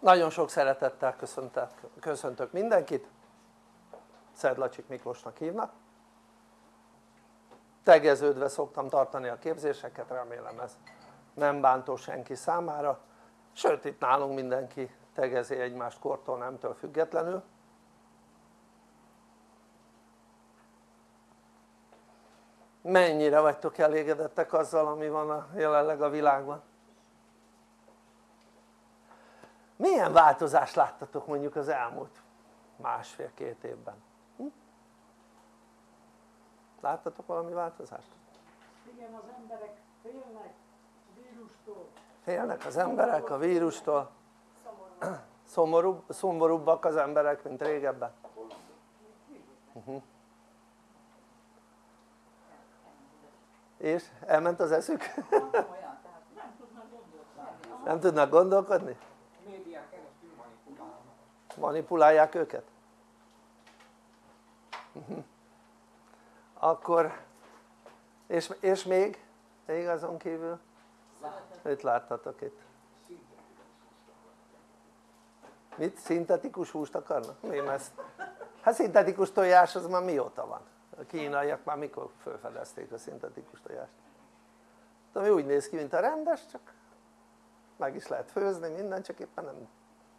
nagyon sok szeretettel köszöntök mindenkit. Szedlacsik Miklósnak hívnak. Tegeződve szoktam tartani a képzéseket, remélem ez nem bántó senki számára. Sőt itt nálunk mindenki tegezi egymást kortól nemtől függetlenül. Mennyire vagytok elégedettek azzal ami van jelenleg a világban? Milyen változást láttatok mondjuk az elmúlt másfél-két évben? Hm? láttatok valami változást? igen az emberek félnek a vírustól félnek az emberek a vírustól szomorúbb, szomorúbbak az emberek mint régebben uh -huh. és elment az eszük? nem tudnak gondolkodni? Manipulálják őket? Mhm. akkor és, és még? még azon kívül? mit láttatok itt? mit? szintetikus húst akarnak? mi ezt? hát szintetikus tojás az már mióta van? a kínaiak már mikor felfedezték a szintetikus tojást? ami úgy néz ki mint a rendes csak meg is lehet főzni minden csak éppen nem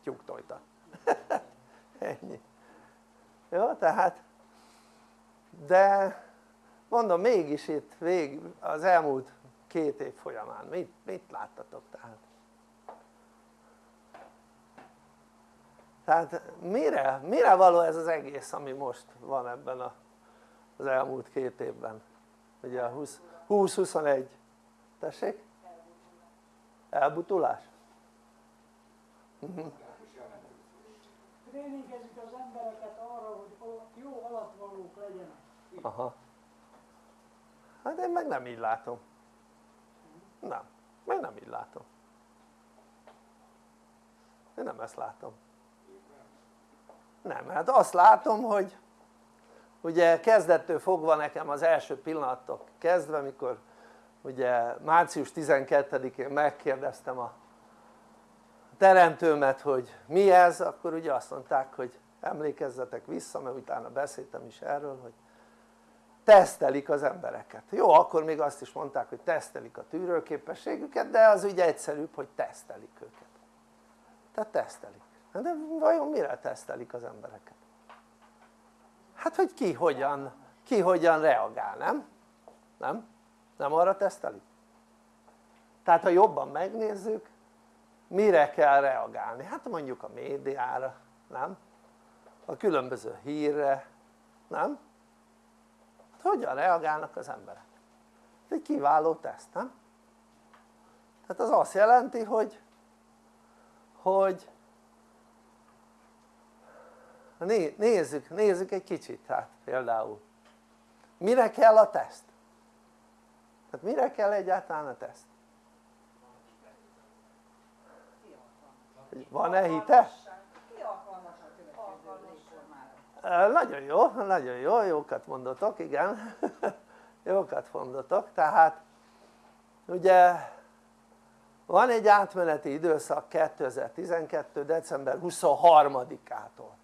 tyúktojta ennyi jó tehát de mondom mégis itt vég az elmúlt két év folyamán mit, mit láttatok tehát tehát mire, mire való ez az egész ami most van ebben a, az elmúlt két évben ugye a 20-21 tessék? elbutulás? Uh mhm. Tréningezik az embereket arra, hogy jó alatvalók legyenek. Aha. Hát én meg nem így látom. Nem, meg nem így látom. Én nem ezt látom. Nem, hát azt látom, hogy ugye kezdettől fogva nekem az első pillanattól kezdve, mikor ugye március 12-én megkérdeztem a teremtőmet hogy mi ez akkor ugye azt mondták hogy emlékezzetek vissza mert utána beszéltem is erről hogy tesztelik az embereket jó akkor még azt is mondták hogy tesztelik a tűrőképességüket de az ugye egyszerűbb hogy tesztelik őket tehát tesztelik de vajon mire tesztelik az embereket? hát hogy ki hogyan, ki hogyan reagál nem? nem? nem arra tesztelik? tehát ha jobban megnézzük mire kell reagálni? hát mondjuk a médiára, nem? a különböző hírre, nem? Hát hogyan reagálnak az emberek? ez egy kiváló teszt, nem? tehát az azt jelenti hogy hogy nézzük, nézzük egy kicsit hát például mire kell a teszt? tehát mire kell egyáltalán a teszt? Van-e hite? nagyon jó, nagyon jó, jókat mondotok, igen. Jókat mondotok, tehát ugye van egy átmeneti időszak 2012. december 23-ától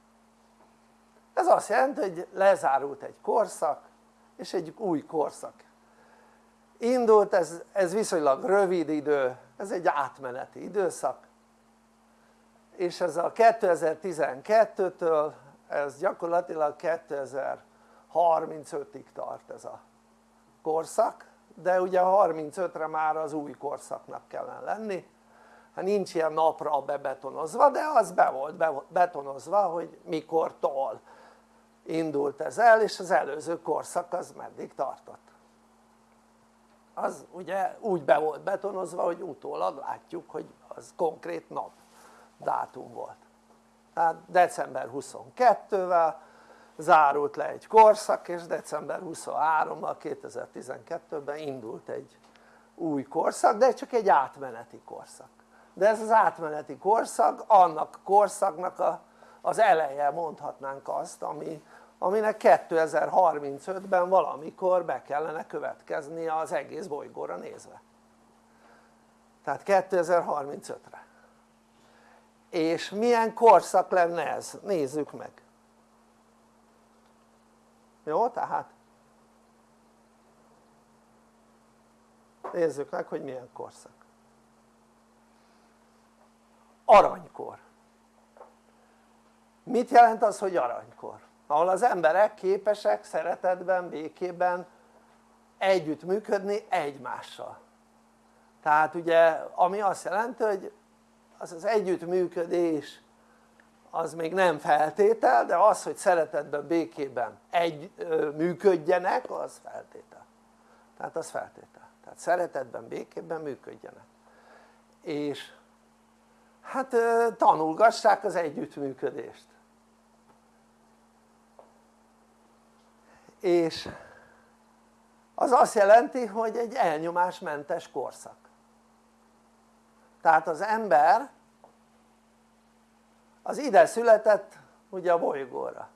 ez azt jelenti hogy lezárult egy korszak és egy új korszak indult. Ez, ez viszonylag rövid idő, ez egy átmeneti időszak és ez a 2012-től ez gyakorlatilag 2035-ig tart ez a korszak de ugye 35-re már az új korszaknak kellene lenni. Hát nincs ilyen napra bebetonozva de az be volt betonozva hogy mikortól indult ez el és az előző korszak az meddig tartott. Az ugye úgy be volt betonozva hogy utólag látjuk hogy az konkrét nap dátum volt. Tehát december 22-vel zárult le egy korszak és december 23-mal 2012-ben indult egy új korszak de csak egy átmeneti korszak. De ez az átmeneti korszak annak korszaknak a, az eleje mondhatnánk azt ami, aminek 2035-ben valamikor be kellene következni az egész bolygóra nézve. Tehát 2035-re és milyen korszak lenne ez? nézzük meg. Jó tehát? Nézzük meg hogy milyen korszak. Aranykor. Mit jelent az hogy aranykor? ahol az emberek képesek szeretetben, békében együttműködni egymással. Tehát ugye ami azt jelenti hogy az az együttműködés az még nem feltétel de az hogy szeretetben békében egy működjenek az feltétel. Tehát az feltétel. Tehát szeretetben békében működjenek. És hát tanulgassák az együttműködést. És az azt jelenti hogy egy elnyomásmentes korszak tehát az ember az ide született ugye a bolygóra.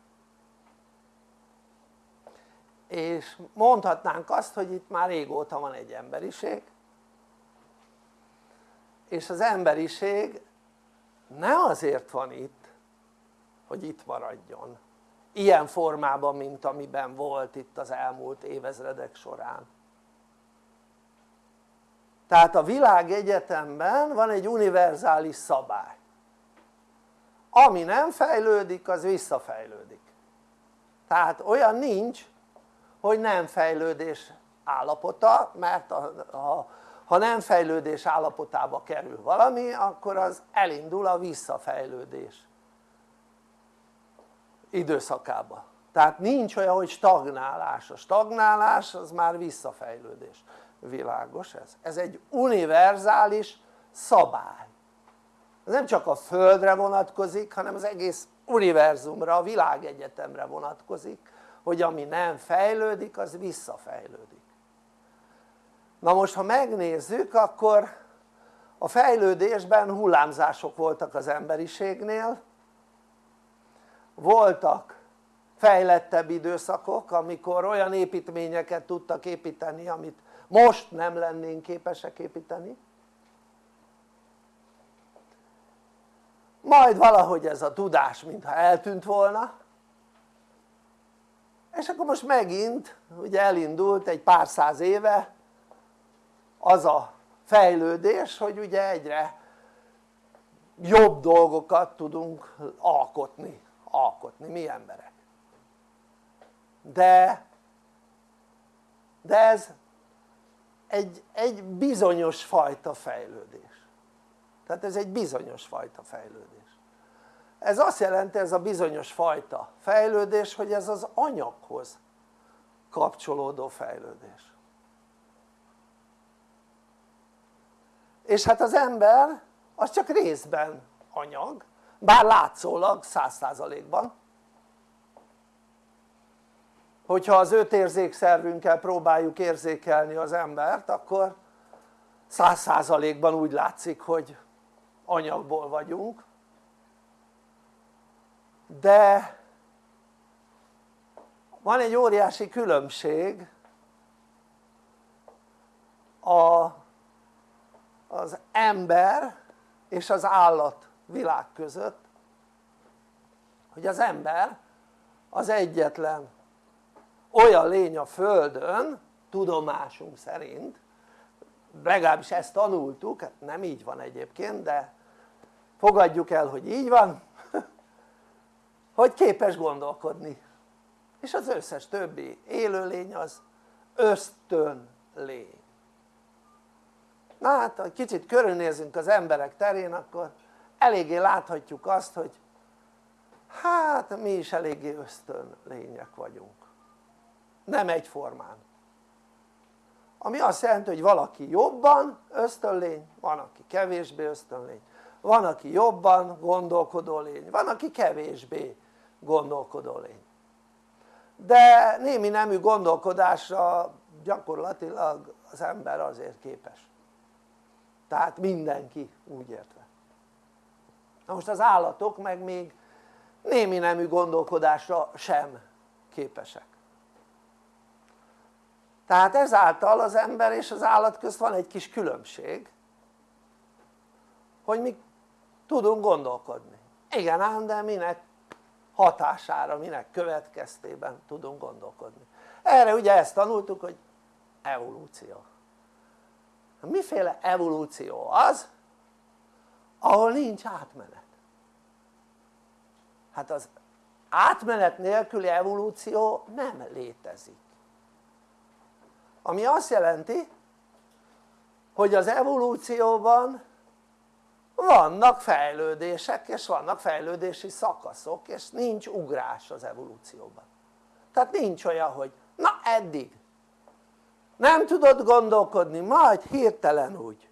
És mondhatnánk azt hogy itt már régóta van egy emberiség és az emberiség nem azért van itt hogy itt maradjon. Ilyen formában mint amiben volt itt az elmúlt évezredek során tehát a világegyetemben van egy univerzális szabály. Ami nem fejlődik az visszafejlődik. Tehát olyan nincs hogy nem fejlődés állapota mert a, a, ha nem fejlődés állapotába kerül valami akkor az elindul a visszafejlődés időszakába. Tehát nincs olyan hogy stagnálás, a stagnálás az már visszafejlődés világos ez? ez egy univerzális szabály. Ez nem csak a földre vonatkozik hanem az egész univerzumra, a világegyetemre vonatkozik hogy ami nem fejlődik az visszafejlődik. Na most ha megnézzük akkor a fejlődésben hullámzások voltak az emberiségnél. Voltak fejlettebb időszakok amikor olyan építményeket tudtak építeni amit most nem lennénk képesek építeni. Majd valahogy ez a tudás mintha eltűnt volna. És akkor most megint ugye elindult egy pár száz éve az a fejlődés hogy ugye egyre jobb dolgokat tudunk alkotni, alkotni mi emberek. De de ez egy, egy bizonyos fajta fejlődés. Tehát ez egy bizonyos fajta fejlődés. Ez azt jelenti ez a bizonyos fajta fejlődés hogy ez az anyaghoz kapcsolódó fejlődés. És hát az ember az csak részben anyag bár látszólag száz százalékban hogyha az öt érzékszervünkkel próbáljuk érzékelni az embert akkor száz százalékban úgy látszik hogy anyagból vagyunk. De van egy óriási különbség a, az ember és az állat világ között hogy az ember az egyetlen olyan lény a földön tudomásunk szerint legalábbis ezt tanultuk, hát nem így van egyébként de fogadjuk el hogy így van hogy képes gondolkodni. És az összes többi élőlény az ösztön lény. Na hát ha kicsit körülnézünk az emberek terén akkor eléggé láthatjuk azt hogy hát mi is eléggé ösztön lények vagyunk nem egyformán. Ami azt jelenti hogy valaki jobban ösztönlény, van aki kevésbé ösztönlény. Van aki jobban gondolkodó lény, van aki kevésbé gondolkodó lény. De némi nemű gondolkodásra gyakorlatilag az ember azért képes. Tehát mindenki úgy értve. Na most az állatok meg még némi nemű gondolkodásra sem képesek tehát ezáltal az ember és az állat közt van egy kis különbség hogy mi tudunk gondolkodni. Igen ám de minek hatására, minek következtében tudunk gondolkodni. Erre ugye ezt tanultuk hogy evolúció. Miféle evolúció az ahol nincs átmenet? Hát az átmenet nélküli evolúció nem létezik ami azt jelenti hogy az evolúcióban vannak fejlődések és vannak fejlődési szakaszok és nincs ugrás az evolúcióban. Tehát nincs olyan hogy na eddig. Nem tudod gondolkodni majd hirtelen úgy.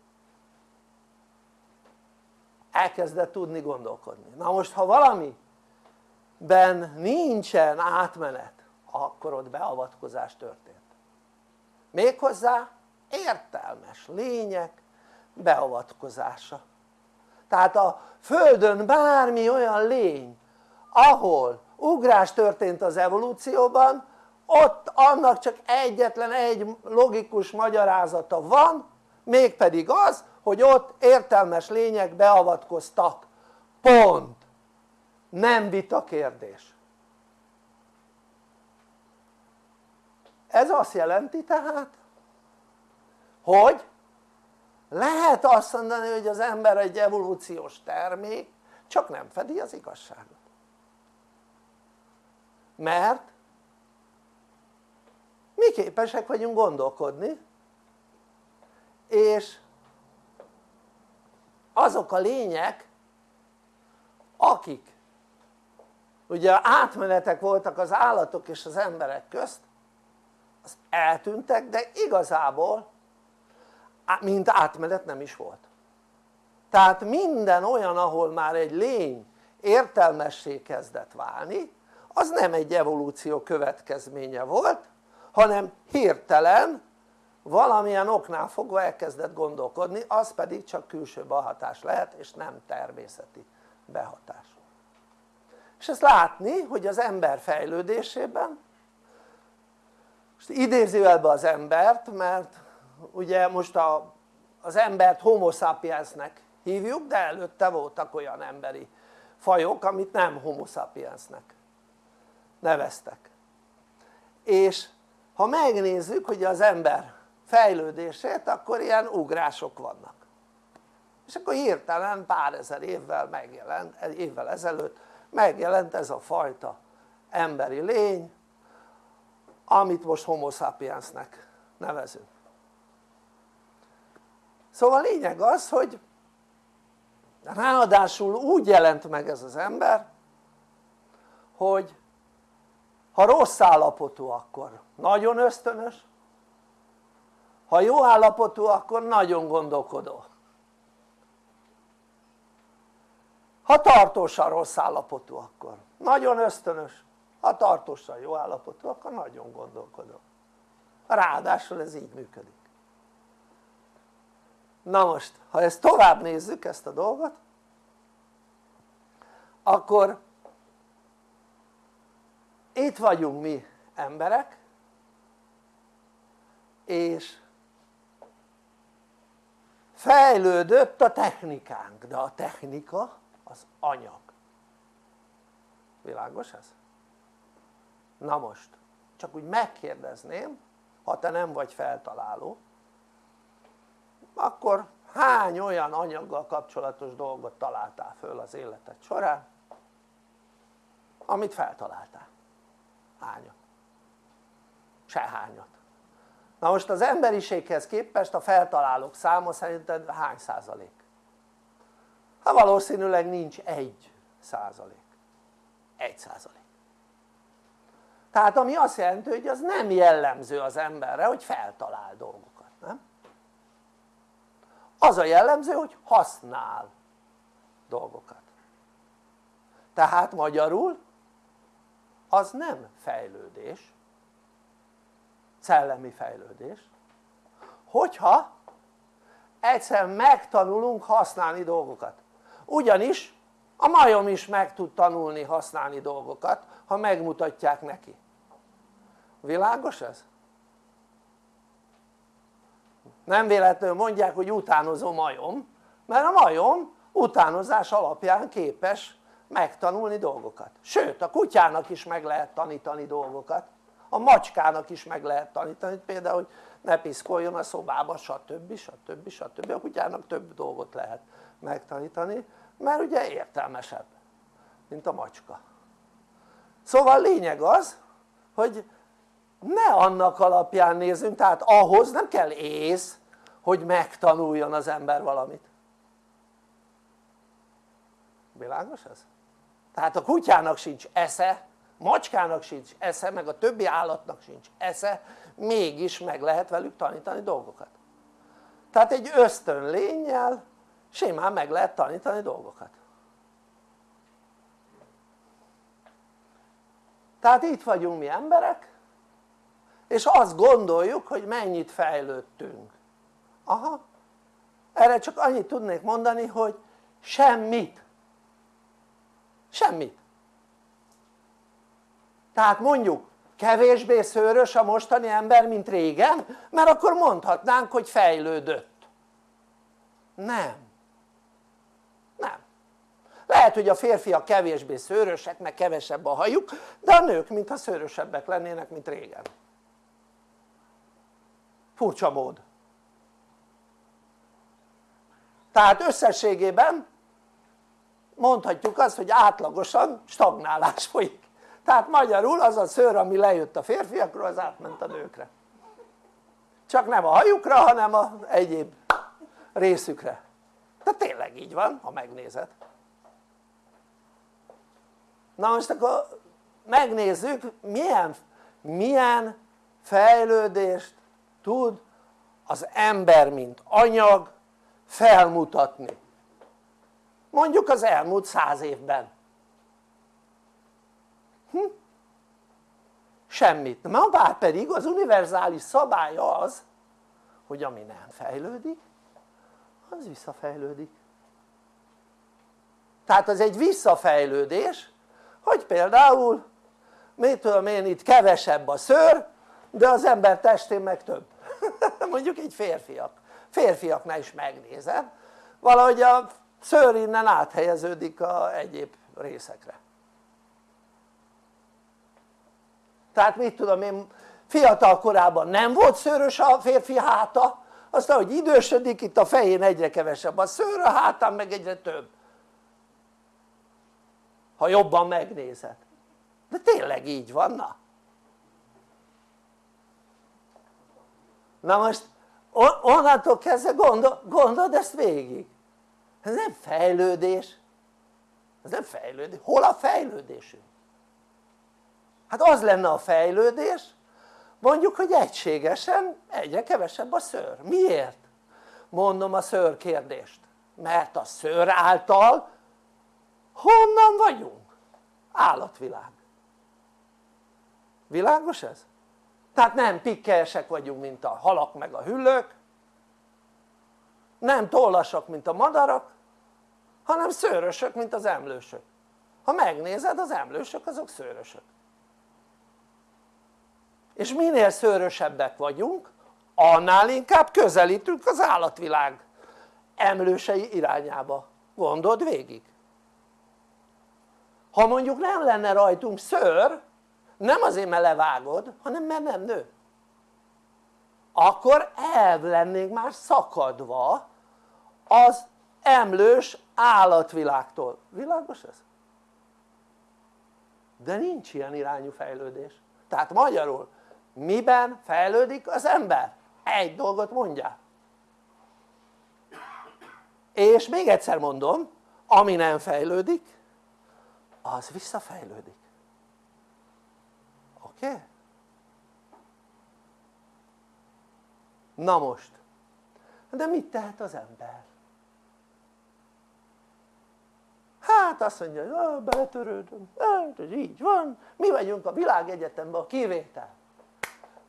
Elkezded tudni gondolkodni. Na most ha valamiben nincsen átmenet akkor ott beavatkozás történt méghozzá értelmes lények beavatkozása. Tehát a földön bármi olyan lény ahol ugrás történt az evolúcióban ott annak csak egyetlen egy logikus magyarázata van mégpedig az hogy ott értelmes lények beavatkoztak. Pont. Nem vita kérdés ez azt jelenti tehát hogy lehet azt mondani hogy az ember egy evolúciós termék csak nem fedi az igazságot. Mert mi képesek vagyunk gondolkodni és azok a lények akik ugye átmenetek voltak az állatok és az emberek közt eltűntek de igazából mint átmenet nem is volt. Tehát minden olyan ahol már egy lény értelmessé kezdett válni az nem egy evolúció következménye volt hanem hirtelen valamilyen oknál fogva elkezdett gondolkodni az pedig csak külső behatás lehet és nem természeti behatás. És ezt látni hogy az ember fejlődésében most idézőjelbe az embert mert ugye most a, az embert homo sapiensnek hívjuk de előtte voltak olyan emberi fajok amit nem homo sapiensnek neveztek. És ha megnézzük hogy az ember fejlődését akkor ilyen ugrások vannak. És akkor hirtelen pár ezer évvel megjelent, évvel ezelőtt megjelent ez a fajta emberi lény amit most homo sapiensnek nevezünk. Szóval a lényeg az hogy ráadásul úgy jelent meg ez az ember hogy ha rossz állapotú akkor nagyon ösztönös ha jó állapotú akkor nagyon gondolkodó. Ha tartósan rossz állapotú akkor nagyon ösztönös ha tartósan jó állapotú akkor nagyon gondolkodó ráadásul ez így működik. Na most ha ezt tovább nézzük ezt a dolgot akkor itt vagyunk mi emberek és fejlődött a technikánk de a technika az anyag. Világos ez? Na most csak úgy megkérdezném ha te nem vagy feltaláló akkor hány olyan anyaggal kapcsolatos dolgot találtál föl az életed során amit feltaláltál? hányat? sehányat na most az emberiséghez képest a feltalálók száma szerinted hány százalék? hát valószínűleg nincs egy százalék egy százalék tehát ami azt jelenti hogy az nem jellemző az emberre hogy feltalál dolgokat, nem? az a jellemző hogy használ dolgokat. Tehát magyarul az nem fejlődés szellemi fejlődés hogyha egyszer megtanulunk használni dolgokat. Ugyanis a majom is meg tud tanulni használni dolgokat ha megmutatják neki világos ez? nem véletlenül mondják hogy utánozó majom mert a majom utánozás alapján képes megtanulni dolgokat sőt a kutyának is meg lehet tanítani dolgokat a macskának is meg lehet tanítani például hogy ne piszkoljon a szobába stb. stb. stb. a kutyának több dolgot lehet megtanítani mert ugye értelmesebb mint a macska szóval lényeg az hogy ne annak alapján nézzünk tehát ahhoz nem kell ész hogy megtanuljon az ember valamit. Világos ez? tehát a kutyának sincs esze macskának sincs esze meg a többi állatnak sincs esze mégis meg lehet velük tanítani dolgokat. Tehát egy ösztön lényel simán meg lehet tanítani dolgokat. Tehát itt vagyunk mi emberek és azt gondoljuk hogy mennyit fejlődtünk. Aha. Erre csak annyit tudnék mondani hogy semmit. Semmit. Tehát mondjuk kevésbé szőrös a mostani ember mint régen mert akkor mondhatnánk hogy fejlődött. Nem. Nem. Lehet hogy a férfiak kevésbé szőrösek meg kevesebb a hajuk de a nők mintha szőrösebbek lennének mint régen furcsa mód. Tehát összességében mondhatjuk azt hogy átlagosan stagnálás folyik. Tehát magyarul az a szőr ami lejött a férfiakról az átment a nőkre. Csak nem a hajukra hanem a egyéb részükre. Tehát tényleg így van ha megnézed. Na most akkor megnézzük milyen, milyen fejlődést tud az ember mint anyag felmutatni. Mondjuk az elmúlt száz évben. Hm? semmit, na bár pedig az univerzális szabály az hogy ami nem fejlődik az visszafejlődik. Tehát az egy visszafejlődés hogy például mit tudom én itt kevesebb a szőr de az ember testén meg több. Mondjuk egy férfiak. Férfiaknál is megnézem. Valahogy a szőr innen áthelyeződik a egyéb részekre. Tehát mit tudom én fiatal korában nem volt szőrös a férfi háta aztán hogy idősödik itt a fején egyre kevesebb a szőr a hátán meg egyre több. Ha jobban megnézed. De tényleg így van na na most onnantól kezdve gondol, gondold ezt végig ez nem fejlődés ez nem fejlődés, hol a fejlődésünk? hát az lenne a fejlődés mondjuk hogy egységesen egyre kevesebb a szőr, miért? mondom a szőr kérdést mert a szőr által honnan vagyunk? állatvilág világos ez? Tehát nem pikkelyesek vagyunk mint a halak meg a hüllők. Nem tollasak mint a madarak hanem szőrösök mint az emlősök. Ha megnézed az emlősök azok szőrösök. És minél szőrösebbek vagyunk annál inkább közelítünk az állatvilág emlősei irányába. Gondold végig. Ha mondjuk nem lenne rajtunk szőr nem azért mert levágod hanem mert nem nő. Akkor el lennénk már szakadva az emlős állatvilágtól, világos ez? de nincs ilyen irányú fejlődés. Tehát magyarul miben fejlődik az ember? egy dolgot mondjál. És még egyszer mondom ami nem fejlődik az visszafejlődik Okay? na most de mit tehet az ember? hát azt mondja hogy beletörődöm, hát ez így van mi vagyunk a világegyetemben a kivétel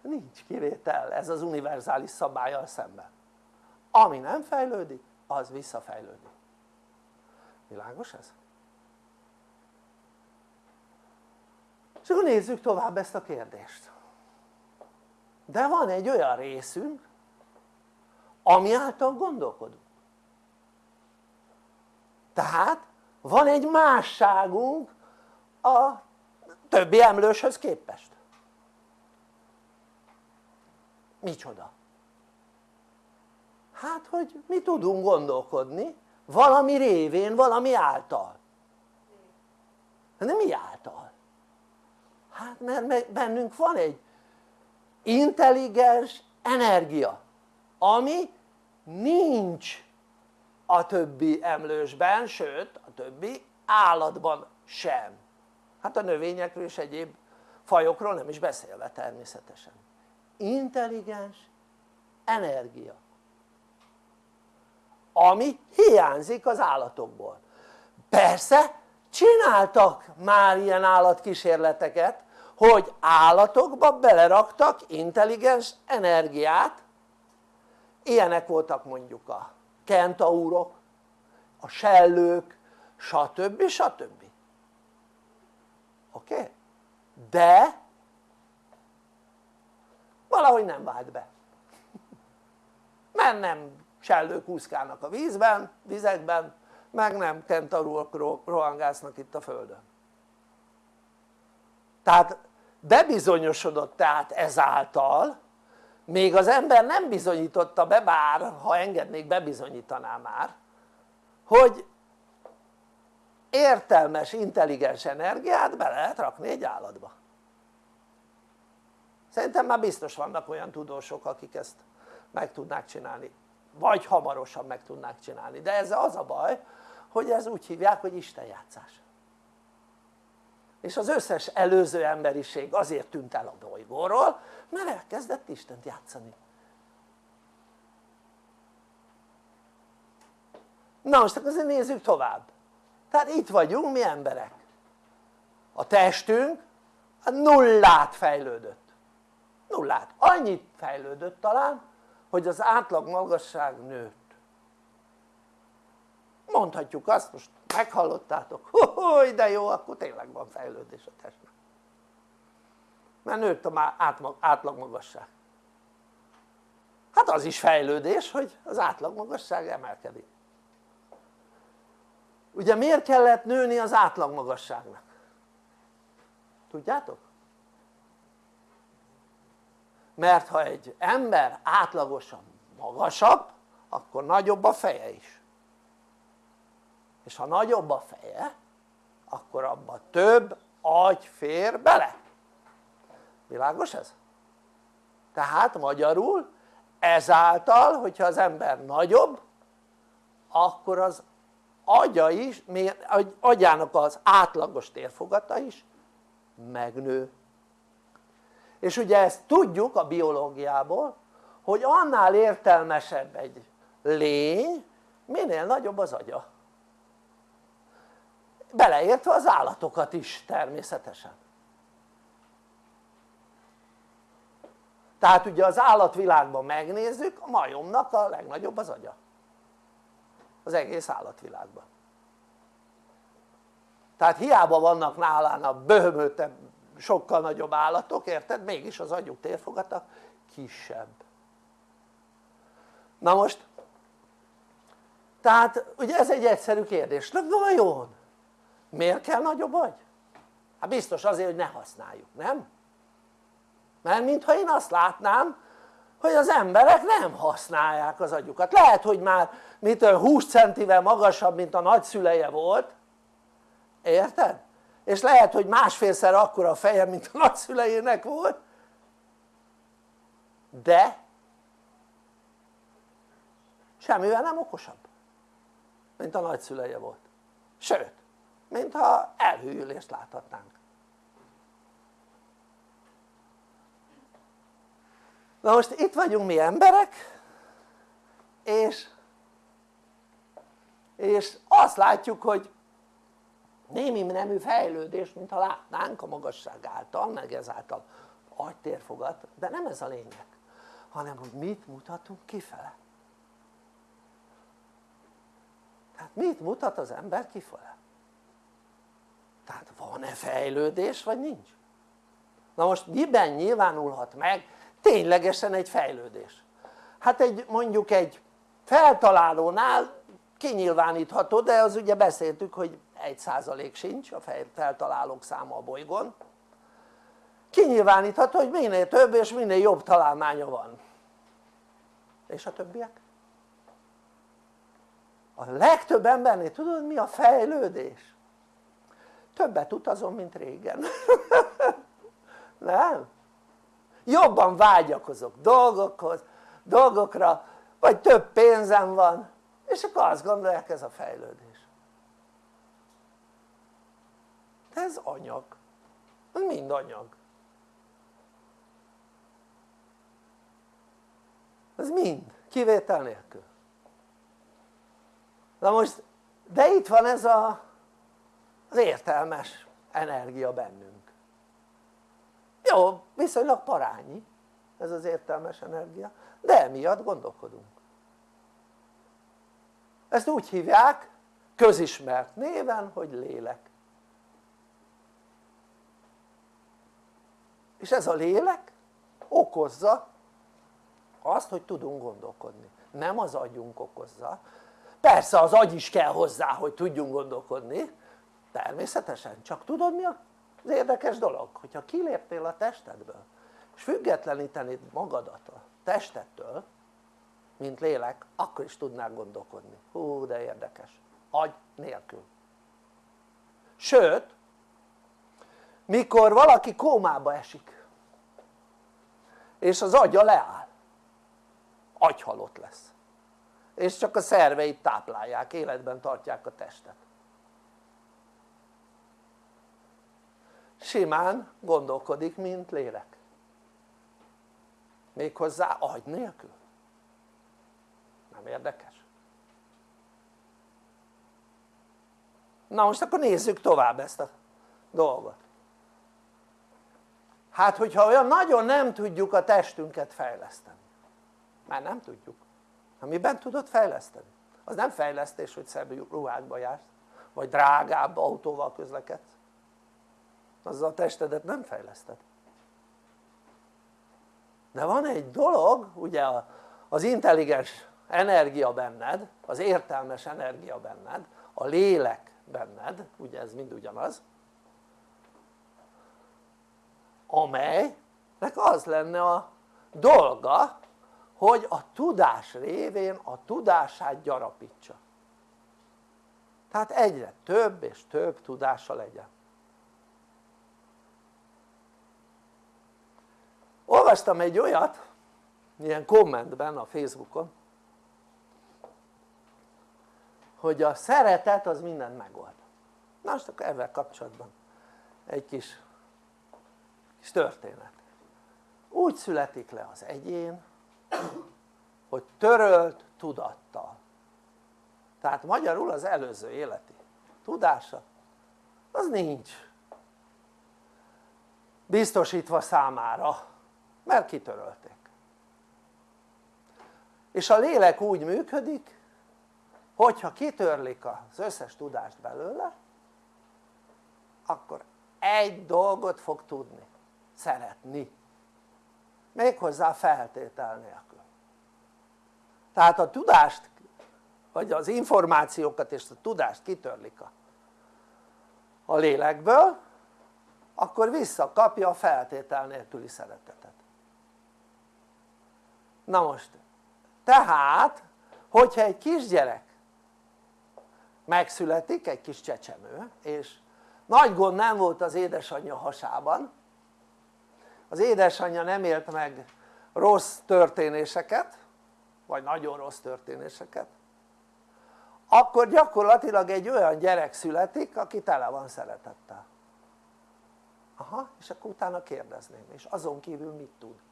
nincs kivétel ez az univerzális szabályal szemben ami nem fejlődik az visszafejlődik világos ez? És akkor nézzük tovább ezt a kérdést de van egy olyan részünk ami által gondolkodunk tehát van egy másságunk a többi emlőshöz képest micsoda? hát hogy mi tudunk gondolkodni valami révén, valami által de mi által? Hát mert bennünk van egy intelligens energia ami nincs a többi emlősben, sőt a többi állatban sem. Hát a növényekről és egyéb fajokról nem is beszélve természetesen. Intelligens energia ami hiányzik az állatokból. Persze csináltak már ilyen állatkísérleteket hogy állatokba beleraktak intelligens energiát ilyenek voltak mondjuk a kentaurok, a sellők, stb. stb. oké? Okay? de valahogy nem vált be mert nem sellők úszkálnak a vízben, vizekben meg nem kentaurok rohangásznak itt a földön tehát bebizonyosodott tehát ezáltal még az ember nem bizonyította be bár ha engednék bebizonyítaná már hogy értelmes, intelligens energiát be lehet rakni egy állatba. Szerintem már biztos vannak olyan tudósok akik ezt meg tudnák csinálni vagy hamarosan meg tudnák csinálni. De ez az a baj hogy ez úgy hívják hogy istenjátszás és az összes előző emberiség azért tűnt el a bolygóról mert elkezdett Istent játszani. Na most akkor nézzük tovább. Tehát itt vagyunk mi emberek. A testünk a nullát fejlődött. Nullát, annyit fejlődött talán hogy az átlag magasság nőtt mondhatjuk azt most meghallottátok, hogy de jó akkor tényleg van fejlődés a testben mert nőtt a átlag magasság hát az is fejlődés hogy az átlag magasság emelkedik. Ugye miért kellett nőni az átlag magasságnak? tudjátok? mert ha egy ember átlagosan magasabb akkor nagyobb a feje is és ha nagyobb a feje akkor abba több agy fér bele. Világos ez? tehát magyarul ezáltal hogyha az ember nagyobb akkor az agya is, agyának az átlagos térfogata is megnő. És ugye ezt tudjuk a biológiából hogy annál értelmesebb egy lény minél nagyobb az agya beleértve az állatokat is természetesen. Tehát ugye az állatvilágban megnézzük a majomnak a legnagyobb az agya. Az egész állatvilágban. Tehát hiába vannak nálán a böhömötebb sokkal nagyobb állatok, érted? mégis az agyuk térfogata kisebb. Na most tehát ugye ez egy egyszerű kérdés, de vajon miért kell nagyobb agy? hát biztos azért hogy ne használjuk, nem? mert mintha én azt látnám hogy az emberek nem használják az agyukat lehet hogy már mitől 20 centivel magasabb mint a nagyszüleje volt érted? és lehet hogy másfélszer akkora a feje mint a nagyszülejének volt de semmivel nem okosabb mint a nagyszüleje volt sőt mintha elhűlést láthatnánk na most itt vagyunk mi emberek és és azt látjuk hogy némi nemű fejlődés mintha látnánk a magasság által meg ezáltal agytérfogat de nem ez a lényeg hanem hogy mit mutatunk kifele tehát mit mutat az ember kifele? Tehát van-e fejlődés vagy nincs? na most miben nyilvánulhat meg ténylegesen egy fejlődés? hát egy mondjuk egy feltalálónál kinyilvánítható de az ugye beszéltük hogy egy százalék sincs a feltalálók száma a bolygón kinyilvánítható hogy minél több és minél jobb találmánya van és a többiek? a legtöbb embernél tudod mi a fejlődés? Többet utazom mint régen. Nem? jobban vágyakozok dolgokhoz, dolgokra vagy több pénzem van és akkor azt gondolják ez a fejlődés. De ez anyag. Ez mind anyag. Ez mind, kivétel nélkül. Na most de itt van ez a, az értelmes energia bennünk. Jó, viszonylag parányi ez az értelmes energia de emiatt gondolkodunk. Ezt úgy hívják közismert néven hogy lélek. És ez a lélek okozza azt hogy tudunk gondolkodni. Nem az agyunk okozza. Persze az agy is kell hozzá hogy tudjunk gondolkodni természetesen csak tudod mi az érdekes dolog? hogyha kiléptél a testedből és függetlenítenéd magadat a testettől mint lélek akkor is tudnál gondolkodni. Hú de érdekes. Agy nélkül. Sőt mikor valaki kómába esik és az agya leáll agyhalott lesz. És csak a szerveit táplálják, életben tartják a testet simán gondolkodik mint lélek méghozzá agy nélkül nem érdekes? na most akkor nézzük tovább ezt a dolgot hát hogyha olyan nagyon nem tudjuk a testünket fejleszteni mert nem tudjuk ha miben tudod fejleszteni? az nem fejlesztés hogy szebb ruhákba jársz vagy drágább autóval közlekedsz azzal a testedet nem fejleszted. De van egy dolog ugye az intelligens energia benned az értelmes energia benned a lélek benned ugye ez mind ugyanaz amelynek az lenne a dolga hogy a tudás révén a tudását gyarapítsa. Tehát egyre több és több tudása legyen olvastam egy olyat ilyen kommentben a Facebookon hogy a szeretet az mindent megold. Na most akkor ezzel kapcsolatban egy kis, kis történet. Úgy születik le az egyén hogy törölt tudattal. Tehát magyarul az előző életi tudása az nincs biztosítva számára mert kitörölték. És a lélek úgy működik hogyha kitörlik az összes tudást belőle akkor egy dolgot fog tudni. Szeretni. Méghozzá feltétel nélkül. Tehát a tudást vagy az információkat és a tudást kitörlik a, a lélekből akkor visszakapja a feltétel nélküli szeretetet na most tehát hogyha egy kisgyerek megszületik egy kis csecsemő és nagy gond nem volt az édesanyja hasában az édesanyja nem élt meg rossz történéseket vagy nagyon rossz történéseket akkor gyakorlatilag egy olyan gyerek születik aki tele van szeretettel. Aha és akkor utána kérdezném és azon kívül mit tud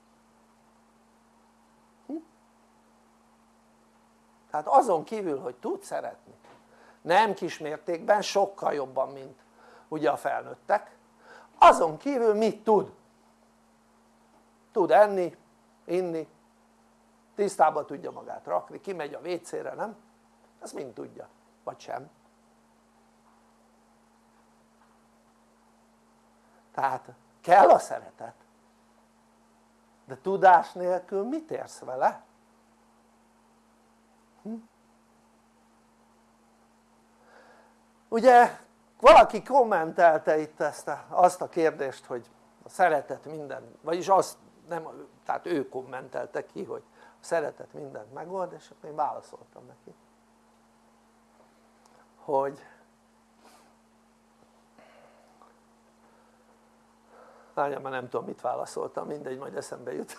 tehát azon kívül hogy tud szeretni nem kismértékben sokkal jobban mint ugye a felnőttek azon kívül mit tud? tud enni, inni, tisztába tudja magát rakni, kimegy a WC-re, nem? ezt mind tudja, vagy sem tehát kell a szeretet de tudás nélkül mit érsz vele? Hm? ugye valaki kommentelte itt ezt a, azt a kérdést hogy a szeretet minden, vagyis azt nem, tehát ő kommentelte ki hogy a szeretet mindent megold és én válaszoltam neki hogy várjál már nem tudom mit válaszoltam mindegy majd eszembe jut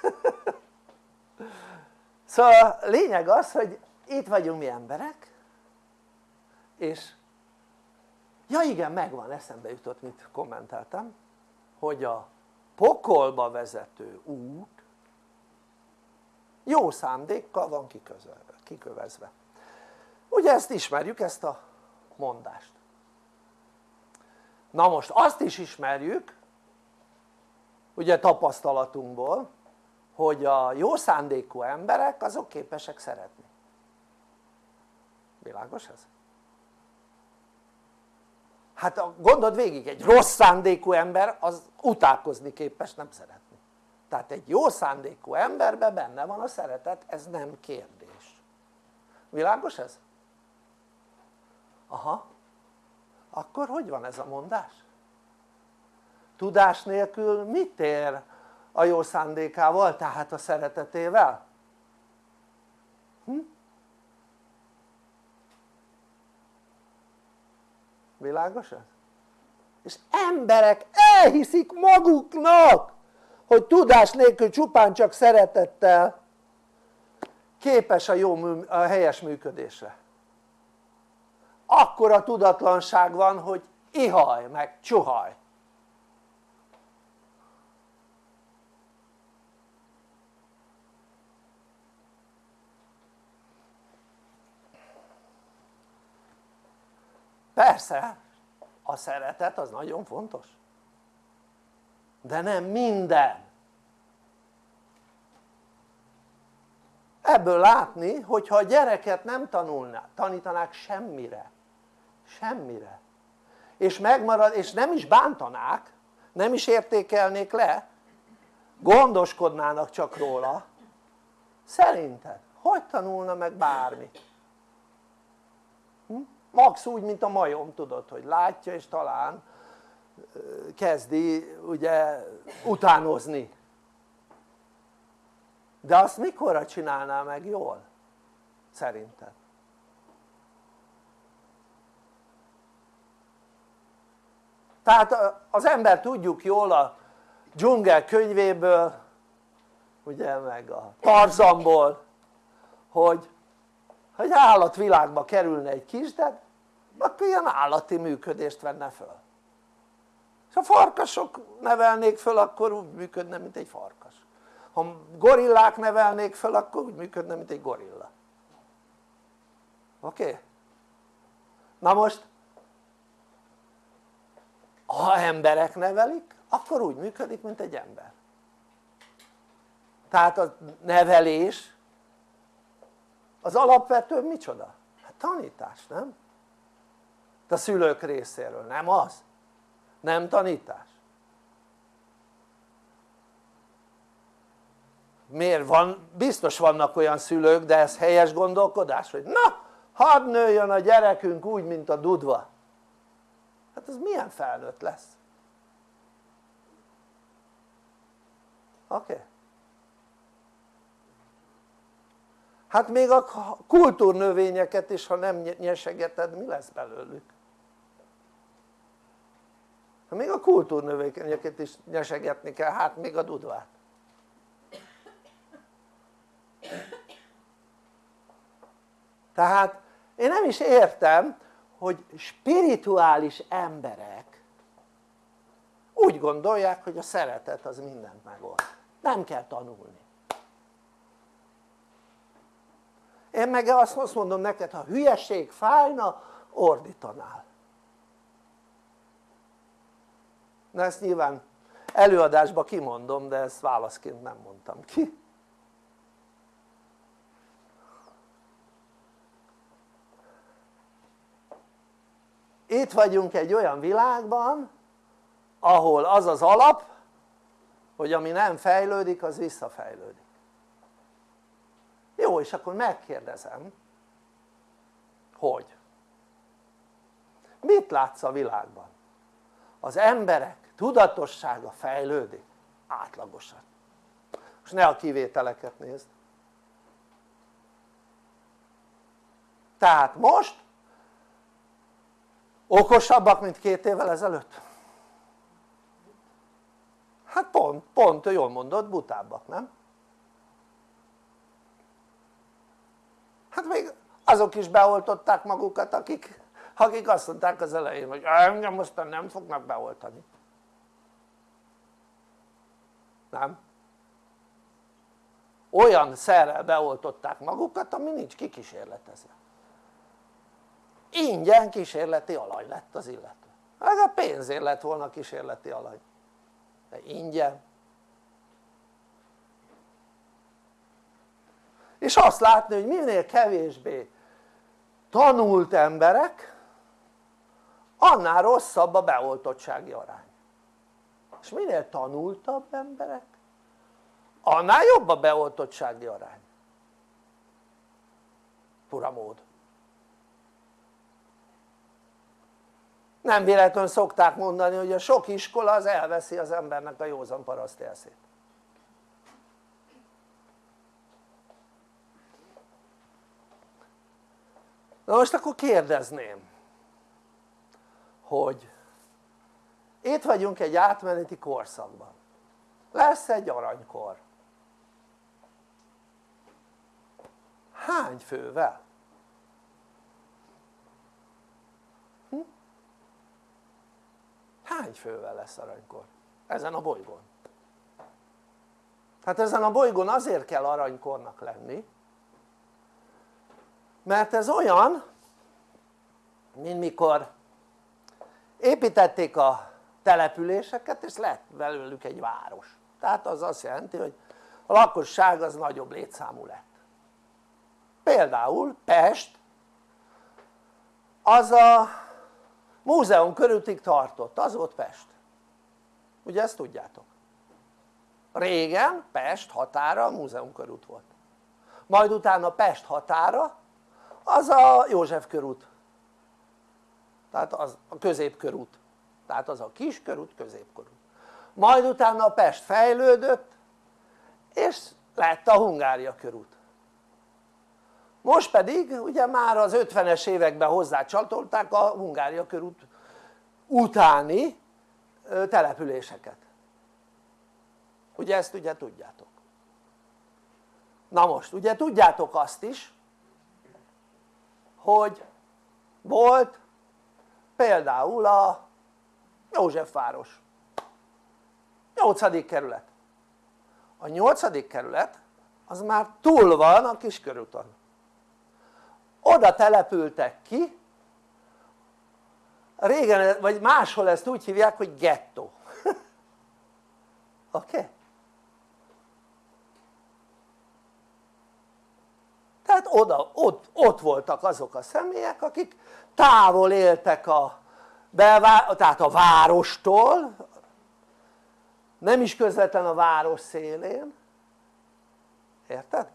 szóval lényeg az hogy itt vagyunk mi emberek és ja igen megvan eszembe jutott mit kommenteltem hogy a pokolba vezető út jó szándékkal van kikövezve. Ugye ezt ismerjük ezt a mondást. Na most azt is ismerjük ugye tapasztalatunkból hogy a jó szándékú emberek azok képesek szeretni világos ez? hát gondold végig egy rossz szándékú ember az utálkozni képes nem szeretni tehát egy jó szándékú emberben benne van a szeretet ez nem kérdés világos ez? aha akkor hogy van ez a mondás? tudás nélkül mit ér a jó szándékával tehát a szeretetével? Hm? Világos ez? és emberek elhiszik maguknak hogy tudás nélkül csupán csak szeretettel képes a, jó, a helyes működésre akkor a tudatlanság van hogy ihaj meg csuhaj persze a szeretet az nagyon fontos. De nem minden. Ebből látni hogyha a gyereket nem tanulná, tanítanák semmire. Semmire. És megmarad és nem is bántanák nem is értékelnék le gondoskodnának csak róla. Szerinted? Hogy tanulna meg bármit? Max úgy mint a majom tudod hogy látja és talán kezdi ugye utánozni de azt mikorra csinálná meg jól? szerinted? tehát az ember tudjuk jól a dzsungel könyvéből ugye meg a Tarzanból hogy ha egy állatvilágba kerülne egy kisded akkor ilyen állati működést venne föl ha farkasok nevelnék föl akkor úgy működne mint egy farkas ha gorillák nevelnék föl akkor úgy működne mint egy gorilla oké? Okay? na most ha emberek nevelik akkor úgy működik mint egy ember tehát a nevelés az alapvető micsoda? hát tanítás nem? A szülők részéről, nem az? nem tanítás miért van? biztos vannak olyan szülők de ez helyes gondolkodás hogy na hadd nőjön a gyerekünk úgy mint a dudva hát ez milyen felnőtt lesz? oké? Okay. hát még a kultúrnövényeket is ha nem nyesegeted mi lesz belőlük? Még a kultúrnövényeket is nyesegetni kell hát még a dudvát. Tehát én nem is értem hogy spirituális emberek úgy gondolják hogy a szeretet az mindent megold. Nem kell tanulni. Én meg azt mondom neked ha hülyeség fájna ordítanál na ezt nyilván előadásban kimondom de ezt válaszként nem mondtam ki itt vagyunk egy olyan világban ahol az az alap hogy ami nem fejlődik az visszafejlődik jó és akkor megkérdezem hogy mit látsz a világban? Az emberek tudatossága fejlődik átlagosan most ne a kivételeket nézd tehát most okosabbak mint két évvel ezelőtt? hát pont, pont jól mondod butábbak nem? hát még azok is beoltották magukat akik, akik azt mondták az elején hogy engem mostan nem fognak beoltani. Nem? olyan szerrel beoltották magukat ami nincs kikísérletezve. Ingyen kísérleti alany lett az illető. Hát a pénzért lett volna kísérleti alany. De ingyen. És azt látni hogy minél kevésbé tanult emberek annál rosszabb a beoltottsági arány. És minél tanultabb emberek annál jobb a beoltottsági arány. Fura mód. Nem véletlenül szokták mondani hogy a sok iskola az elveszi az embernek a józan paraszt elszét na most akkor kérdezném hogy itt vagyunk egy átmeneti korszakban lesz egy aranykor hány fővel? Hm? hány fővel lesz aranykor? ezen a bolygón hát ezen a bolygón azért kell aranykornak lenni mert ez olyan mint mikor építették a településeket és lett belőlük egy város. Tehát az azt jelenti hogy a lakosság az nagyobb létszámú lett. Például Pest az a múzeum körültig tartott, az volt Pest. Ugye ezt tudjátok? Régen Pest határa a múzeum körút volt. Majd utána Pest határa az a József körút tehát az a középkörút. Tehát az a kis körút, középkörút majd utána a Pest fejlődött és lett a Hungária körút. Most pedig ugye már az 50-es években hozzácsatolták a Hungária körút utáni településeket. Ugye ezt ugye tudjátok. Na most ugye tudjátok azt is hogy volt például a Józsefváros 8. kerület a 8. kerület az már túl van a kiskörúton oda települtek ki régen vagy máshol ezt úgy hívják hogy gettó oké? Okay? tehát oda, ott, ott voltak azok a személyek akik távol éltek a belvá, tehát a várostól nem is közvetlen a város szélén érted?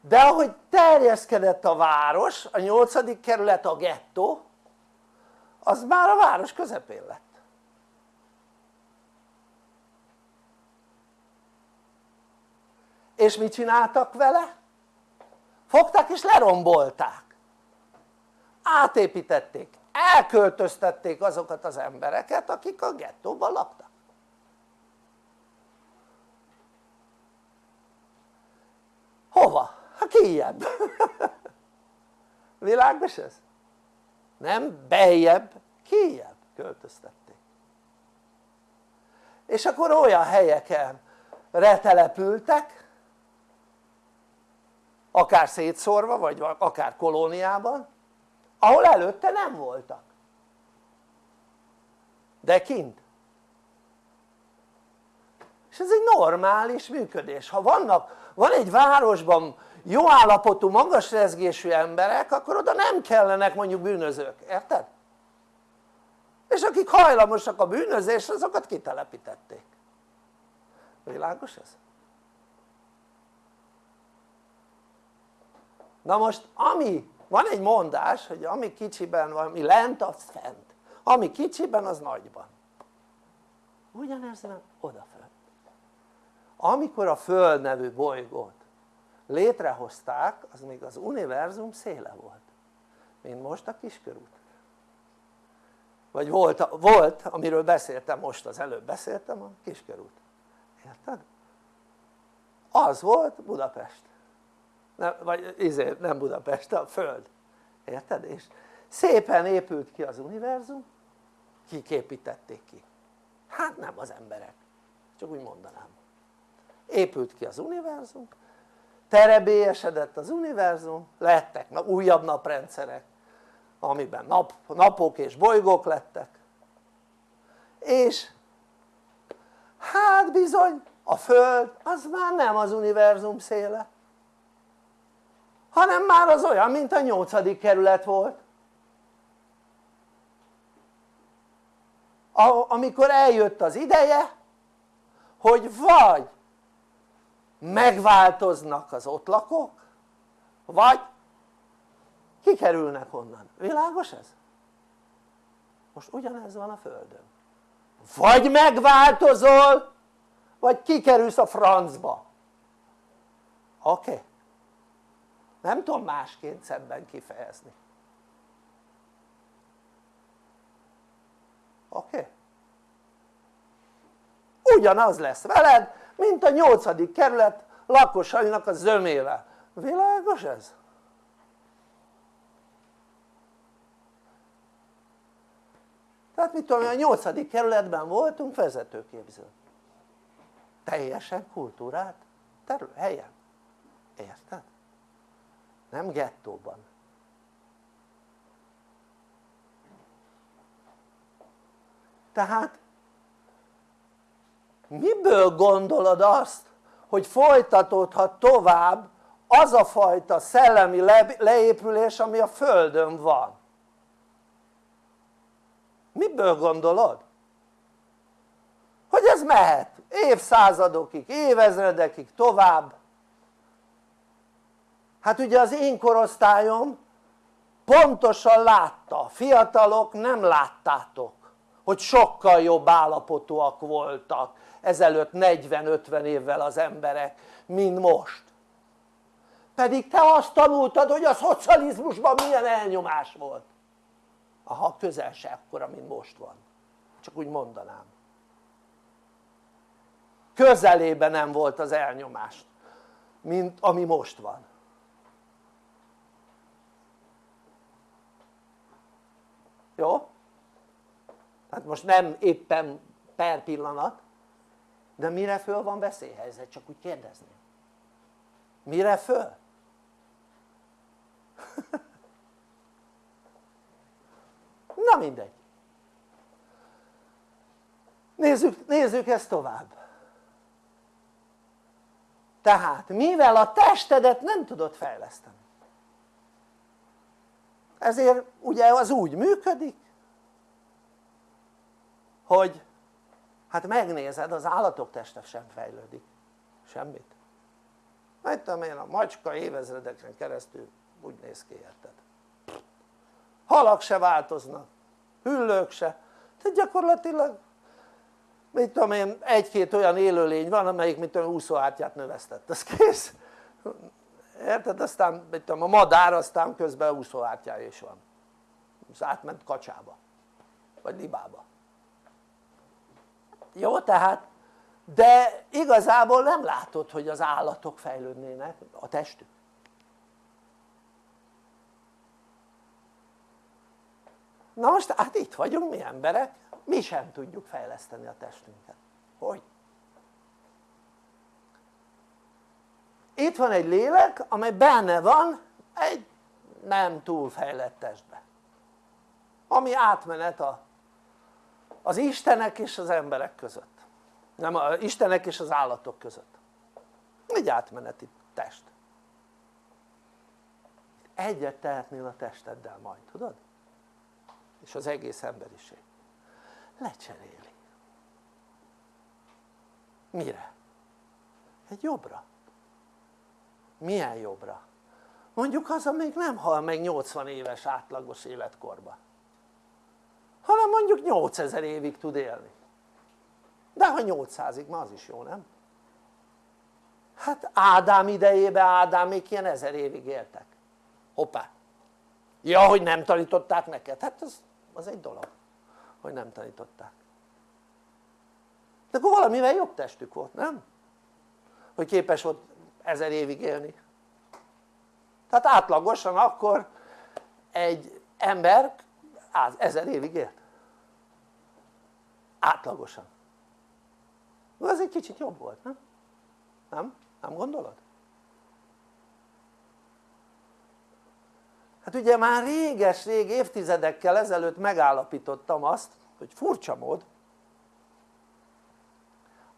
de ahogy terjeszkedett a város, a nyolcadik kerület a gettó az már a város közepén lett és mit csináltak vele? Fogták és lerombolták átépítették, elköltöztették azokat az embereket akik a gettóban laktak hova? hát kijebb világos ez? nem beljebb, kijebb költöztették és akkor olyan helyeken retelepültek akár szétszórva vagy akár kolóniában ahol előtte nem voltak. De kint. És ez egy normális működés. Ha vannak, van egy városban jó állapotú magas rezgésű emberek akkor oda nem kellenek mondjuk bűnözők, érted? és akik hajlamosak a bűnözésre azokat kitelepítették. Világos ez? Na most ami van egy mondás hogy ami kicsiben van, ami lent az fent. Ami kicsiben az nagyban. Ugyanez van odafönt amikor a Föld nevű bolygót létrehozták az még az univerzum széle volt. Mint most a kiskörút. Vagy volt, volt amiről beszéltem most az előbb beszéltem a kiskörút. Érted? az volt Budapest nem, vagy izé, nem Budapest, a Föld. Érted? és szépen épült ki az univerzum kik építették ki? hát nem az emberek. Csak úgy mondanám. Épült ki az univerzum terebélyesedett az univerzum lettek újabb naprendszerek amiben nap, napok és bolygók lettek. És hát bizony a Föld az már nem az univerzum széle hanem már az olyan mint a nyolcadik kerület volt amikor eljött az ideje hogy vagy megváltoznak az ott lakók vagy kikerülnek onnan, világos ez? most ugyanez van a földön vagy megváltozol vagy kikerülsz a francba oké? Okay? Nem tudom másként szebben kifejezni oké? Ugyanaz lesz veled mint a nyolcadik kerület lakosainak a zömével világos ez? tehát mit tudom a nyolcadik kerületben voltunk vezetőképző teljesen kultúrát terület, helyen érted? Nem gettóban. Tehát miből gondolod azt hogy folytatódhat tovább az a fajta szellemi leépülés ami a földön van? Miből gondolod? hogy ez mehet évszázadokig, évezredekig tovább hát ugye az én korosztályom pontosan látta, fiatalok nem láttátok hogy sokkal jobb állapotúak voltak ezelőtt 40-50 évvel az emberek mint most. Pedig te azt tanultad hogy a szocializmusban milyen elnyomás volt. Aha közel se akkora mint most van. Csak úgy mondanám. Közelében nem volt az elnyomás mint ami most van jó? hát most nem éppen per pillanat de mire föl van veszélyhelyzet? csak úgy kérdezni mire föl? na mindegy nézzük, nézzük ezt tovább tehát mivel a testedet nem tudod fejleszteni ezért ugye az úgy működik hogy hát megnézed az állatok teste sem fejlődik. Semmit. Mert tudom én a macska évezredeken keresztül úgy néz ki érted? Halak se változnak hüllők se. Tehát gyakorlatilag mit tudom én egy-két olyan élőlény van amelyik mit tudom úszóártyát növesztett, az kész érted? aztán mit tudom a madár aztán közben úszóártyája is van. Az átment kacsába. Vagy libába. Jó tehát de igazából nem látod hogy az állatok fejlődnének a testük. Na most hát itt vagyunk mi emberek mi sem tudjuk fejleszteni a testünket. Hogy? Itt van egy lélek amely benne van egy nem túl fejlett testbe. Ami átmenet a, az istenek és az emberek között. Nem az istenek és az állatok között. Egy átmeneti test. Egyet tehetnél a testeddel majd, tudod? és az egész emberiség. Lecseréli. Mire? egy jobbra milyen jobbra? mondjuk az még nem hal meg 80 éves átlagos életkorba hanem mondjuk 8000 évig tud élni de ha 800-ig ma az is jó nem? hát Ádám idejében Ádám még ilyen ezer évig éltek hoppá ja hogy nem tanították neked hát az, az egy dolog hogy nem tanították de akkor valamivel jobb testük volt nem? hogy képes volt ezer évig élni tehát átlagosan akkor egy ember ezer évig élt átlagosan az egy kicsit jobb volt nem? nem? nem gondolod? hát ugye már réges-rég évtizedekkel ezelőtt megállapítottam azt hogy furcsa mód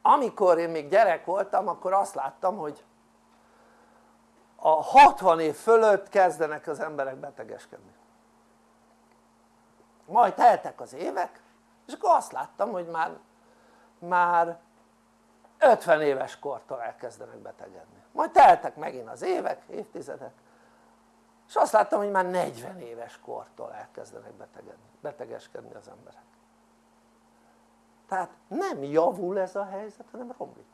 amikor én még gyerek voltam akkor azt láttam hogy a 60 év fölött kezdenek az emberek betegeskedni. Majd teltek az évek és akkor azt láttam hogy már, már 50 éves kortól elkezdenek betegedni. Majd teltek megint az évek, évtizedek és azt láttam hogy már 40 éves kortól elkezdenek betegedni, betegeskedni az emberek. Tehát nem javul ez a helyzet hanem romlik.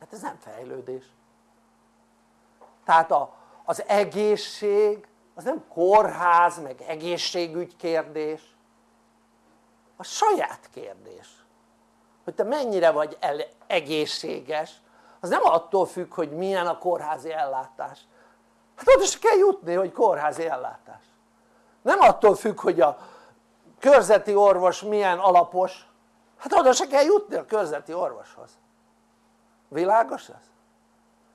Hát ez nem fejlődés tehát a, az egészség az nem kórház meg egészségügy kérdés. A saját kérdés. Hogy te mennyire vagy egészséges. Az nem attól függ hogy milyen a kórházi ellátás. Hát oda se kell jutni hogy kórházi ellátás. Nem attól függ hogy a körzeti orvos milyen alapos. Hát oda se kell jutni a körzeti orvoshoz. Világos ez?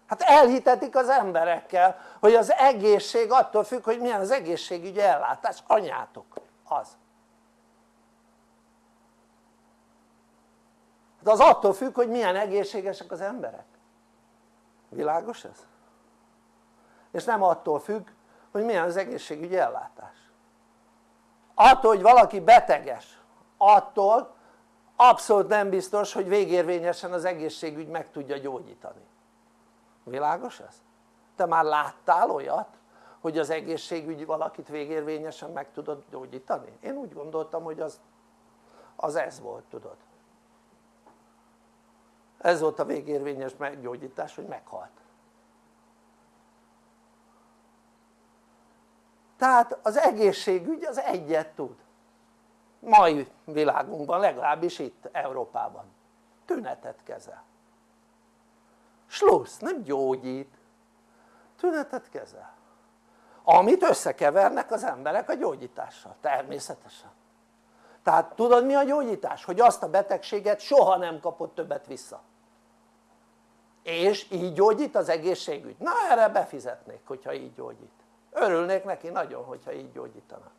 Hát elhitetik az emberekkel hogy az egészség attól függ hogy milyen az egészségügyi ellátás, anyátok az. De az attól függ hogy milyen egészségesek az emberek. Világos ez? és nem attól függ hogy milyen az egészségügyi ellátás. Attól hogy valaki beteges attól abszolút nem biztos hogy végérvényesen az egészségügy meg tudja gyógyítani világos ez? te már láttál olyat hogy az egészségügy valakit végérvényesen meg tudod gyógyítani? én úgy gondoltam hogy az, az ez volt tudod. Ez volt a végérvényes meggyógyítás hogy meghalt. Tehát az egészségügy az egyet tud. Mai világunkban legalábbis itt Európában. Tünetet kezel slussz, nem gyógyít. Tünetet kezel. Amit összekevernek az emberek a gyógyítással, természetesen. Tehát tudod mi a gyógyítás? hogy azt a betegséget soha nem kapod többet vissza. És így gyógyít az egészségügy? na erre befizetnék hogyha így gyógyít. Örülnék neki nagyon hogyha így gyógyítana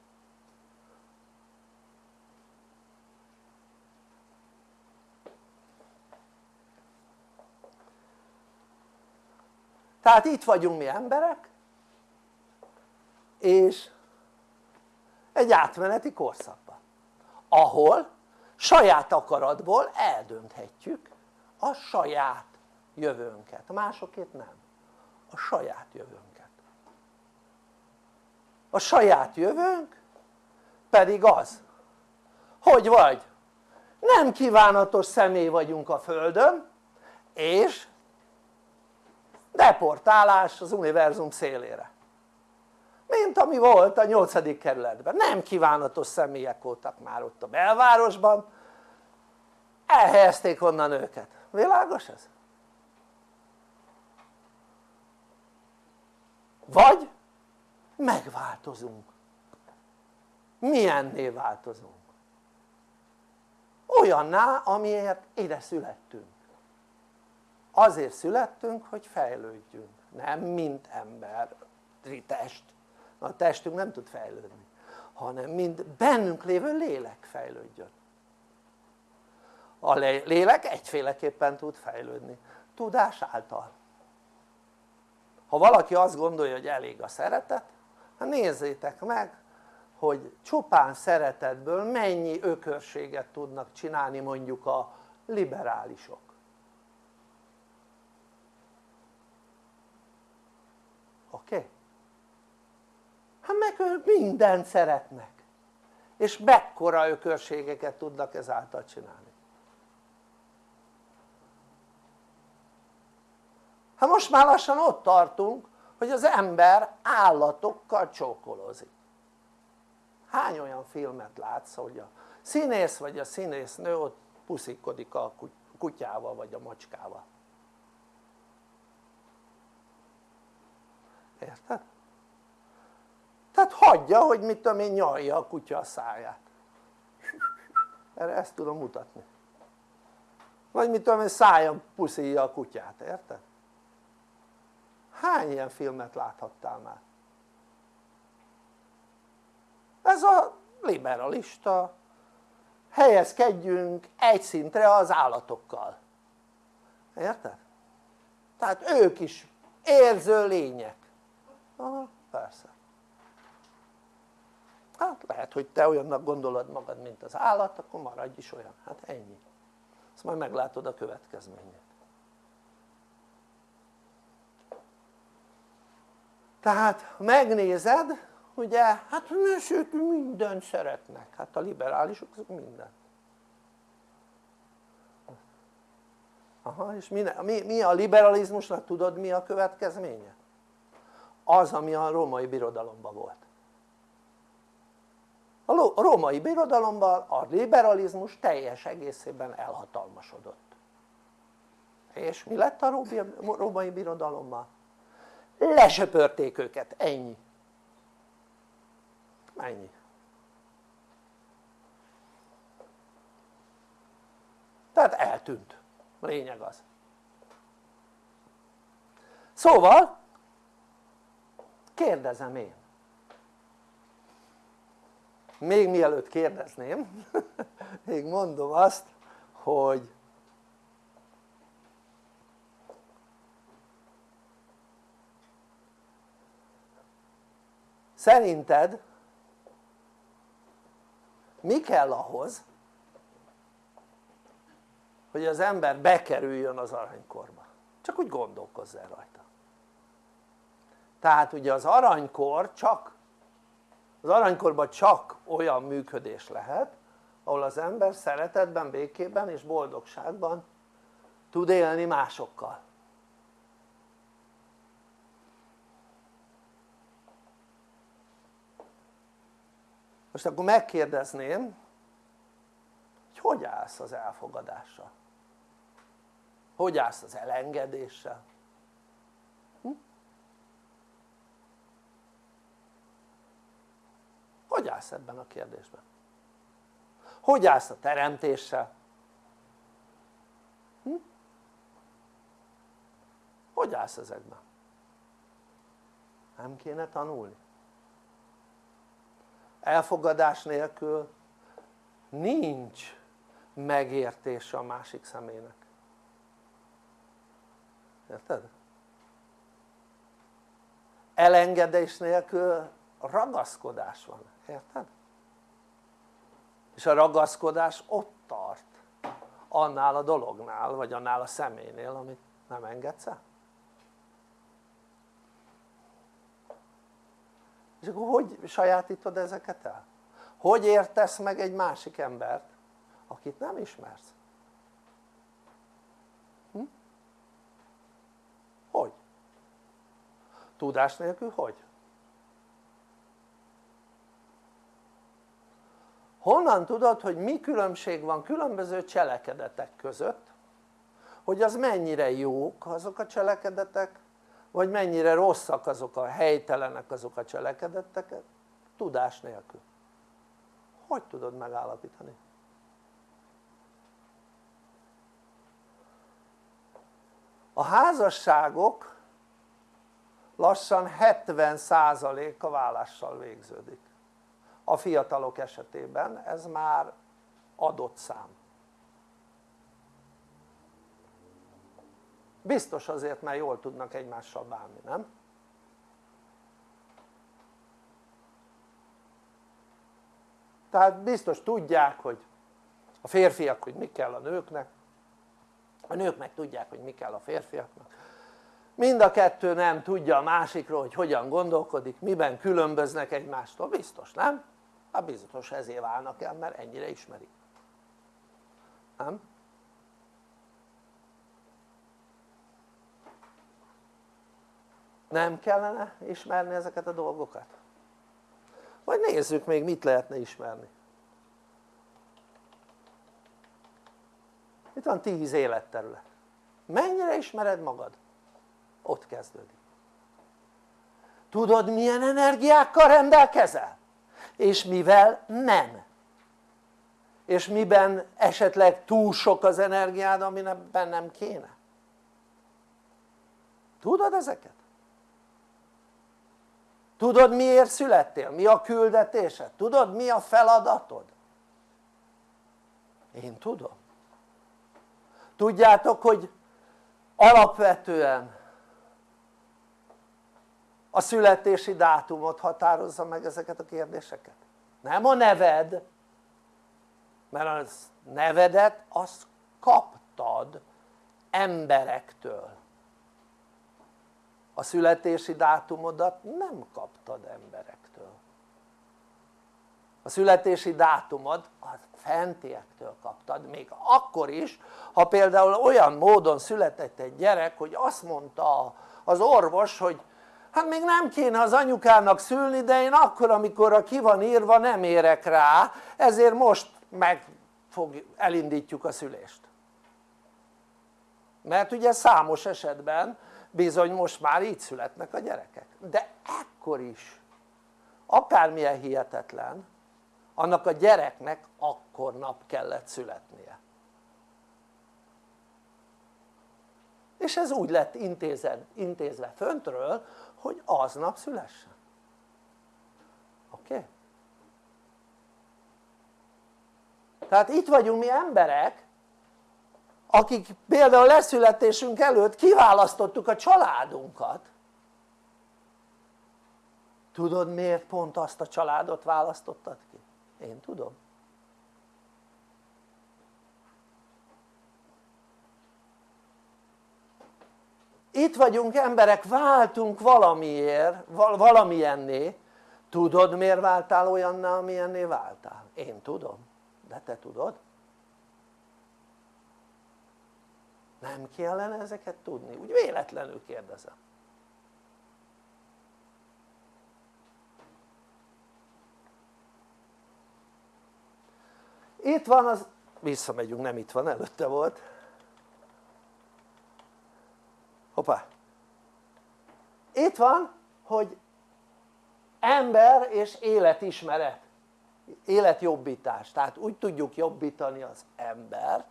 tehát itt vagyunk mi emberek és egy átmeneti korszakban ahol saját akaratból eldönthetjük a saját jövőnket, másokét nem, a saját jövőnket. A saját jövőnk pedig az hogy vagy nem kívánatos személy vagyunk a földön és deportálás az univerzum szélére mint ami volt a 8. kerületben, nem kívánatos személyek voltak már ott a belvárosban elhelyezték onnan őket, világos ez? vagy megváltozunk milyenné változunk? olyanná amiért ide születtünk azért születtünk hogy fejlődjünk nem mint emberi test. A testünk nem tud fejlődni hanem mint bennünk lévő lélek fejlődjön. A lélek egyféleképpen tud fejlődni tudás által. Ha valaki azt gondolja hogy elég a szeretet hát nézzétek meg hogy csupán szeretetből mennyi ökörséget tudnak csinálni mondjuk a liberálisok oké? Okay? Hát meg ők mindent szeretnek. És mekkora ökörségeket tudnak ezáltal csinálni. Hát most már lassan ott tartunk hogy az ember állatokkal csókolózik. Hány olyan filmet látsz hogy a színész vagy a színésznő ott puszikodik a kutyával vagy a macskával? Érted? Tehát hagyja hogy mit tudom én nyalja a kutya a száját erre ezt tudom mutatni vagy mit tudom én szájon puszilja a kutyát, érted? hány ilyen filmet láthattál már? ez a liberalista helyezkedjünk egy szintre az állatokkal érted? tehát ők is érző lények aha persze hát lehet hogy te olyannak gondolod magad mint az állat akkor maradj is olyan, hát ennyi. Azt majd meglátod a következményét. Tehát megnézed ugye hát sőt mindent szeretnek. Hát a liberálisok azok mindent. Aha és mi, mi, mi a liberalizmusnak tudod mi a következménye? az ami a római birodalomban volt a római birodalomban a liberalizmus teljes egészében elhatalmasodott. És mi lett a római birodalommal? lesöpörték őket, ennyi. Ennyi. Tehát eltűnt, lényeg az. Szóval kérdezem én még mielőtt kérdezném még mondom azt hogy szerinted mi kell ahhoz hogy az ember bekerüljön az aranykorba? Csak úgy gondolkozz el rajta. Tehát ugye az aranykor csak az aranykorban csak olyan működés lehet ahol az ember szeretetben, békében és boldogságban tud élni másokkal most akkor megkérdezném hogy hogy állsz az elfogadással? hogy állsz az elengedéssel? Hogy állsz ebben a kérdésben? hogy állsz a teremtéssel? Hm? hogy állsz ezekben? nem kéne tanulni? elfogadás nélkül nincs megértése a másik személynek érted? elengedés nélkül ragaszkodás van, érted? és a ragaszkodás ott tart annál a dolognál vagy annál a személynél amit nem engedsz el és akkor hogy sajátítod ezeket el? hogy értesz meg egy másik embert akit nem ismersz? Hm? hogy? tudás nélkül hogy? Honnan tudod hogy mi különbség van különböző cselekedetek között? Hogy az mennyire jók azok a cselekedetek? Vagy mennyire rosszak azok a helytelenek azok a cselekedetek? Tudás nélkül. Hogy tudod megállapítani? a házasságok lassan 70%-a vállással végződik a fiatalok esetében ez már adott szám biztos azért mert jól tudnak egymással bánni, nem? tehát biztos tudják hogy a férfiak hogy mi kell a nőknek a nők meg tudják hogy mi kell a férfiaknak mind a kettő nem tudja a másikról hogy hogyan gondolkodik, miben különböznek egymástól, biztos nem? Hát biztos ezért válnak el mert ennyire ismerik nem? nem kellene ismerni ezeket a dolgokat? vagy nézzük még mit lehetne ismerni itt van tíz életterület mennyire ismered magad? ott kezdődik tudod milyen energiákkal rendelkezel? És mivel nem és miben esetleg túl sok az energiád amiben nem kéne tudod ezeket? tudod miért születtél? mi a küldetésed? tudod mi a feladatod? én tudom tudjátok hogy alapvetően a születési dátumot határozza meg ezeket a kérdéseket. Nem a neved mert a nevedet azt kaptad emberektől. A születési dátumodat nem kaptad emberektől. A születési dátumod a fentiektől kaptad még akkor is ha például olyan módon született egy gyerek hogy azt mondta az orvos hogy hát még nem kéne az anyukának szülni de én akkor amikor ki van írva nem érek rá. Ezért most meg fog, elindítjuk a szülést. Mert ugye számos esetben bizony most már így születnek a gyerekek. De ekkor is akármilyen hihetetlen annak a gyereknek akkor nap kellett születnie. És ez úgy lett intézed, intézve föntről hogy aznap szülessen oké? Okay? tehát itt vagyunk mi emberek akik például leszületésünk előtt kiválasztottuk a családunkat tudod miért pont azt a családot választottad ki? én tudom itt vagyunk emberek, váltunk valamiért, valamilyenné tudod miért váltál olyanná amilyenné váltál? én tudom, de te tudod? nem kellene ezeket tudni? úgy véletlenül kérdezem itt van az, visszamegyünk nem itt van előtte volt hoppá. Itt van hogy ember és életismeret életjobbítás, tehát úgy tudjuk jobbítani az ember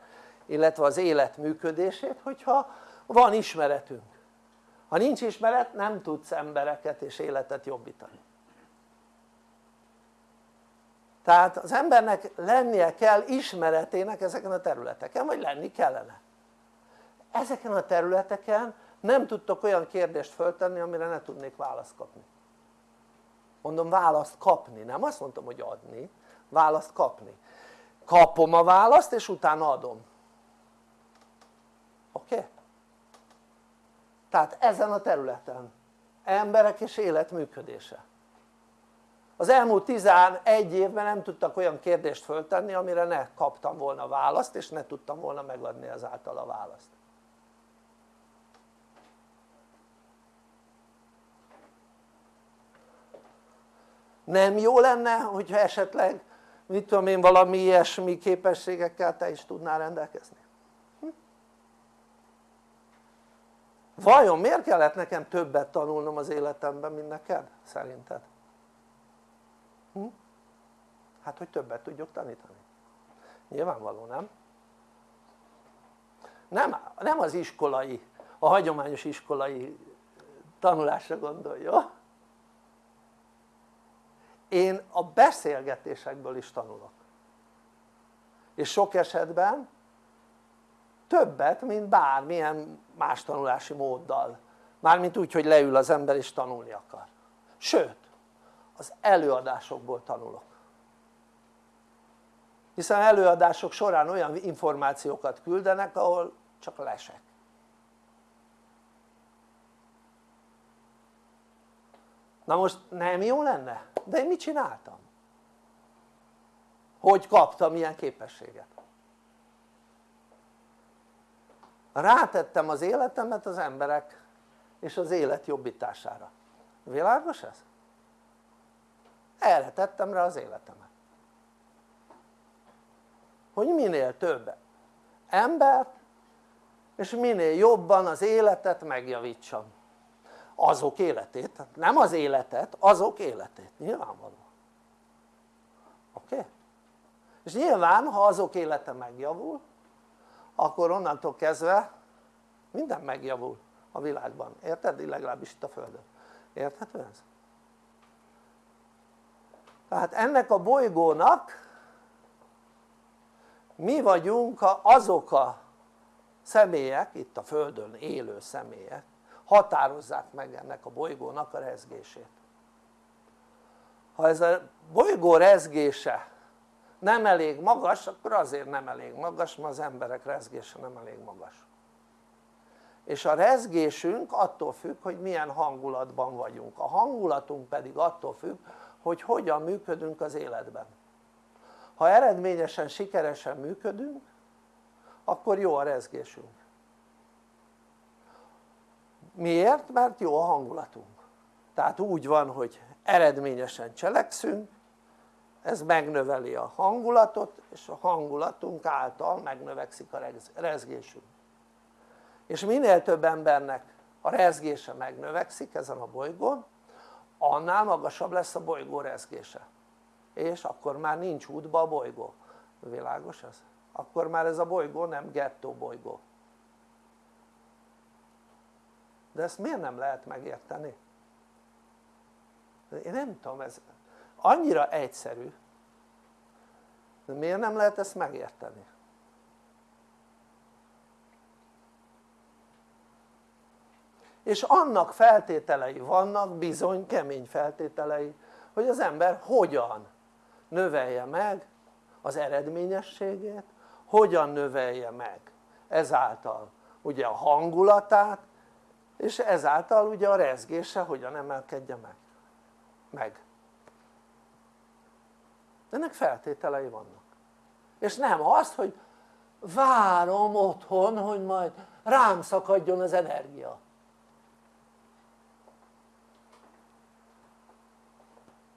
illetve az élet működését hogyha van ismeretünk. Ha nincs ismeret nem tudsz embereket és életet jobbítani. Tehát az embernek lennie kell ismeretének ezeken a területeken vagy lenni kellene. Ezeken a területeken nem tudtok olyan kérdést föltenni amire ne tudnék választ kapni. Mondom választ kapni, nem azt mondtam hogy adni, választ kapni. Kapom a választ és utána adom. Oké? Okay? tehát ezen a területen. Emberek és élet működése. Az elmúlt 11 évben nem tudtak olyan kérdést föltenni amire ne kaptam volna választ és ne tudtam volna megadni ezáltal a választ nem jó lenne hogyha esetleg mit tudom én valami ilyesmi képességekkel te is tudnál rendelkezni? Hm? vajon miért kellett nekem többet tanulnom az életemben mint neked szerinted? Hm? hát hogy többet tudjuk tanítani nyilvánvaló nem? nem, nem az iskolai, a hagyományos iskolai tanulásra gondolj, jó? Én a beszélgetésekből is tanulok. És sok esetben többet mint bármilyen más tanulási móddal. Mármint úgy hogy leül az ember és tanulni akar. Sőt az előadásokból tanulok. Hiszen előadások során olyan információkat küldenek ahol csak lesek na most nem jó lenne? de én mit csináltam? hogy kaptam ilyen képességet? rátettem az életemet az emberek és az élet jobbítására világos ez? erre tettem rá az életemet hogy minél több embert és minél jobban az életet megjavítsam azok életét, nem az életet, azok életét, nyilvánvaló oké? Okay? és nyilván ha azok élete megjavul akkor onnantól kezdve minden megjavul a világban, érted? legalábbis itt a földön, érthető ez? tehát ennek a bolygónak mi vagyunk azok a személyek, itt a földön élő személyek határozzák meg ennek a bolygónak a rezgését. Ha ez a bolygó rezgése nem elég magas akkor azért nem elég magas mert az emberek rezgése nem elég magas. És a rezgésünk attól függ hogy milyen hangulatban vagyunk. A hangulatunk pedig attól függ hogy hogyan működünk az életben. Ha eredményesen, sikeresen működünk akkor jó a rezgésünk miért? mert jó a hangulatunk. Tehát úgy van hogy eredményesen cselekszünk ez megnöveli a hangulatot és a hangulatunk által megnövekszik a rezgésünk. És minél több embernek a rezgése megnövekszik ezen a bolygón annál magasabb lesz a bolygó rezgése. És akkor már nincs útba a bolygó, világos ez? akkor már ez a bolygó nem gettó bolygó de ezt miért nem lehet megérteni? én nem tudom ez annyira egyszerű de miért nem lehet ezt megérteni? és annak feltételei vannak bizony kemény feltételei hogy az ember hogyan növelje meg az eredményességét hogyan növelje meg ezáltal ugye a hangulatát és ezáltal ugye a rezgése hogyan emelkedje meg? Meg. Ennek feltételei vannak. És nem az hogy várom otthon hogy majd rám szakadjon az energia.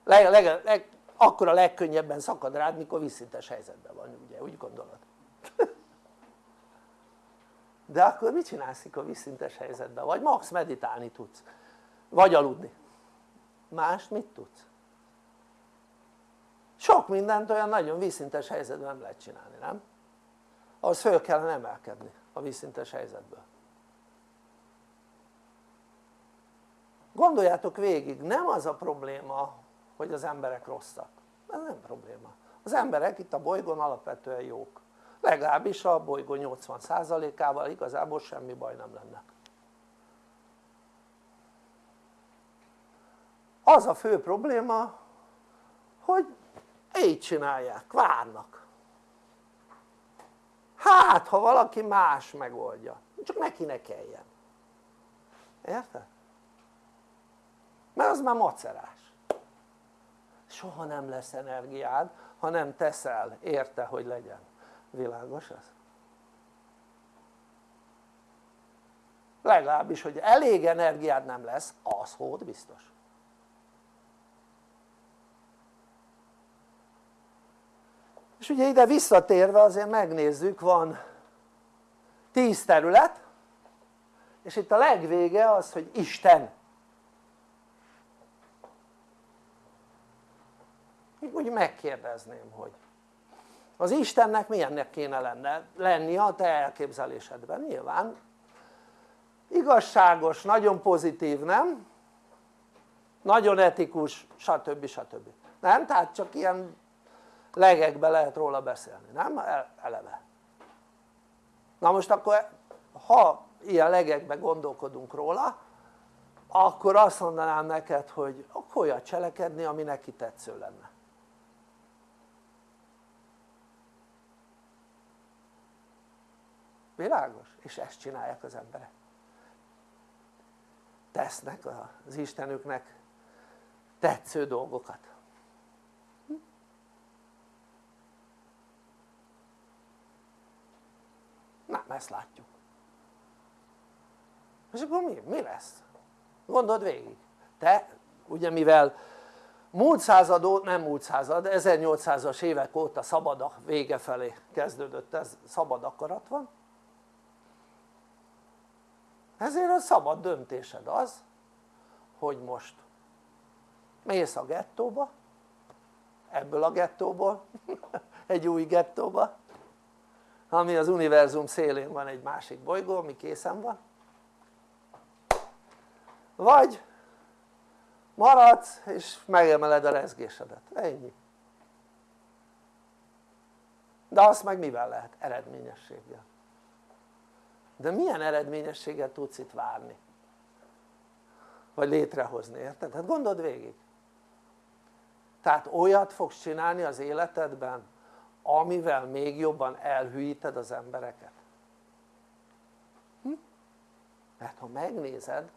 Leg, leg, leg, akkor a legkönnyebben szakad rád mikor visszintes helyzetben van ugye? Úgy gondolod de akkor mit csinálsz a visszintes helyzetben? vagy max meditálni tudsz vagy aludni más mit tudsz? sok mindent olyan nagyon vízszintes helyzetben nem lehet csinálni, nem? ahhoz föl kellene emelkedni a vízszintes helyzetből gondoljátok végig, nem az a probléma hogy az emberek rosszak, ez nem probléma az emberek itt a bolygón alapvetően jók legalábbis a bolygó 80%-ával igazából semmi baj nem lenne. Az a fő probléma hogy így csinálják, várnak. Hát ha valaki más megoldja, csak neki ne kelljen. Érted? mert az már macerás. Soha nem lesz energiád ha nem teszel érte hogy legyen, világos ez? legalábbis hogy elég energiád nem lesz az hód biztos és ugye ide visszatérve azért megnézzük van 10 terület és itt a legvége az hogy Isten úgy megkérdezném hogy az Istennek milyennek kéne lenne, lenni a te elképzelésedben nyilván igazságos, nagyon pozitív nem? nagyon etikus stb. stb. nem? tehát csak ilyen legekbe lehet róla beszélni, nem? eleve na most akkor ha ilyen legekbe gondolkodunk róla akkor azt mondanám neked hogy akkor olyat cselekedni ami neki tetsző lenne világos? és ezt csinálják az emberek. Tesznek az Istenüknek tetsző dolgokat. Nem ezt látjuk. És akkor mi, mi lesz? gondold végig. Te ugye mivel múlt század nem múlt század, 1800-as évek óta szabad a vége felé kezdődött ez, szabad akarat van ezért a szabad döntésed az hogy most mész a gettóba ebből a gettóból egy új gettóba ami az univerzum szélén van egy másik bolygó ami készen van. Vagy maradsz és megemeled a rezgésedet, ennyi. De azt meg mivel lehet? eredményességgel de milyen eredményességgel tudsz itt várni? vagy létrehozni, érted? hát gondold végig tehát olyat fogsz csinálni az életedben amivel még jobban elhűíted az embereket hm? mert ha megnézed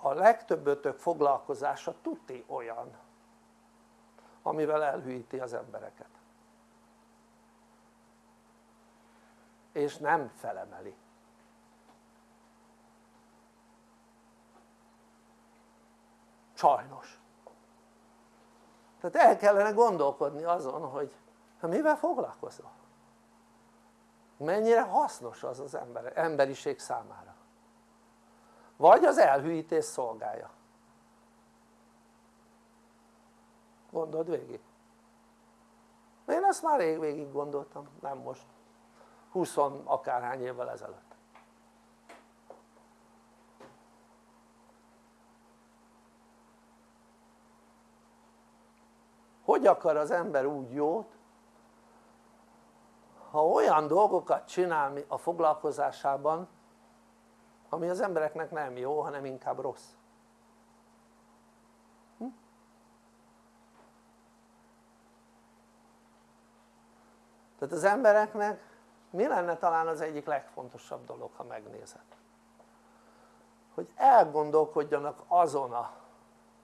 a legtöbbötök foglalkozása tuti olyan amivel elhűíti az embereket és nem felemeli sajnos. Tehát el kellene gondolkodni azon hogy hát mivel foglalkozol? mennyire hasznos az az ember, emberiség számára? Vagy az elhűítés szolgálja? Gondold végig. Én ezt már rég végig gondoltam, nem most. 20 akárhány évvel ezelőtt hogy akar az ember úgy jót ha olyan dolgokat csinál a foglalkozásában ami az embereknek nem jó hanem inkább rossz hm? tehát az embereknek mi lenne talán az egyik legfontosabb dolog ha megnézed hogy elgondolkodjanak azon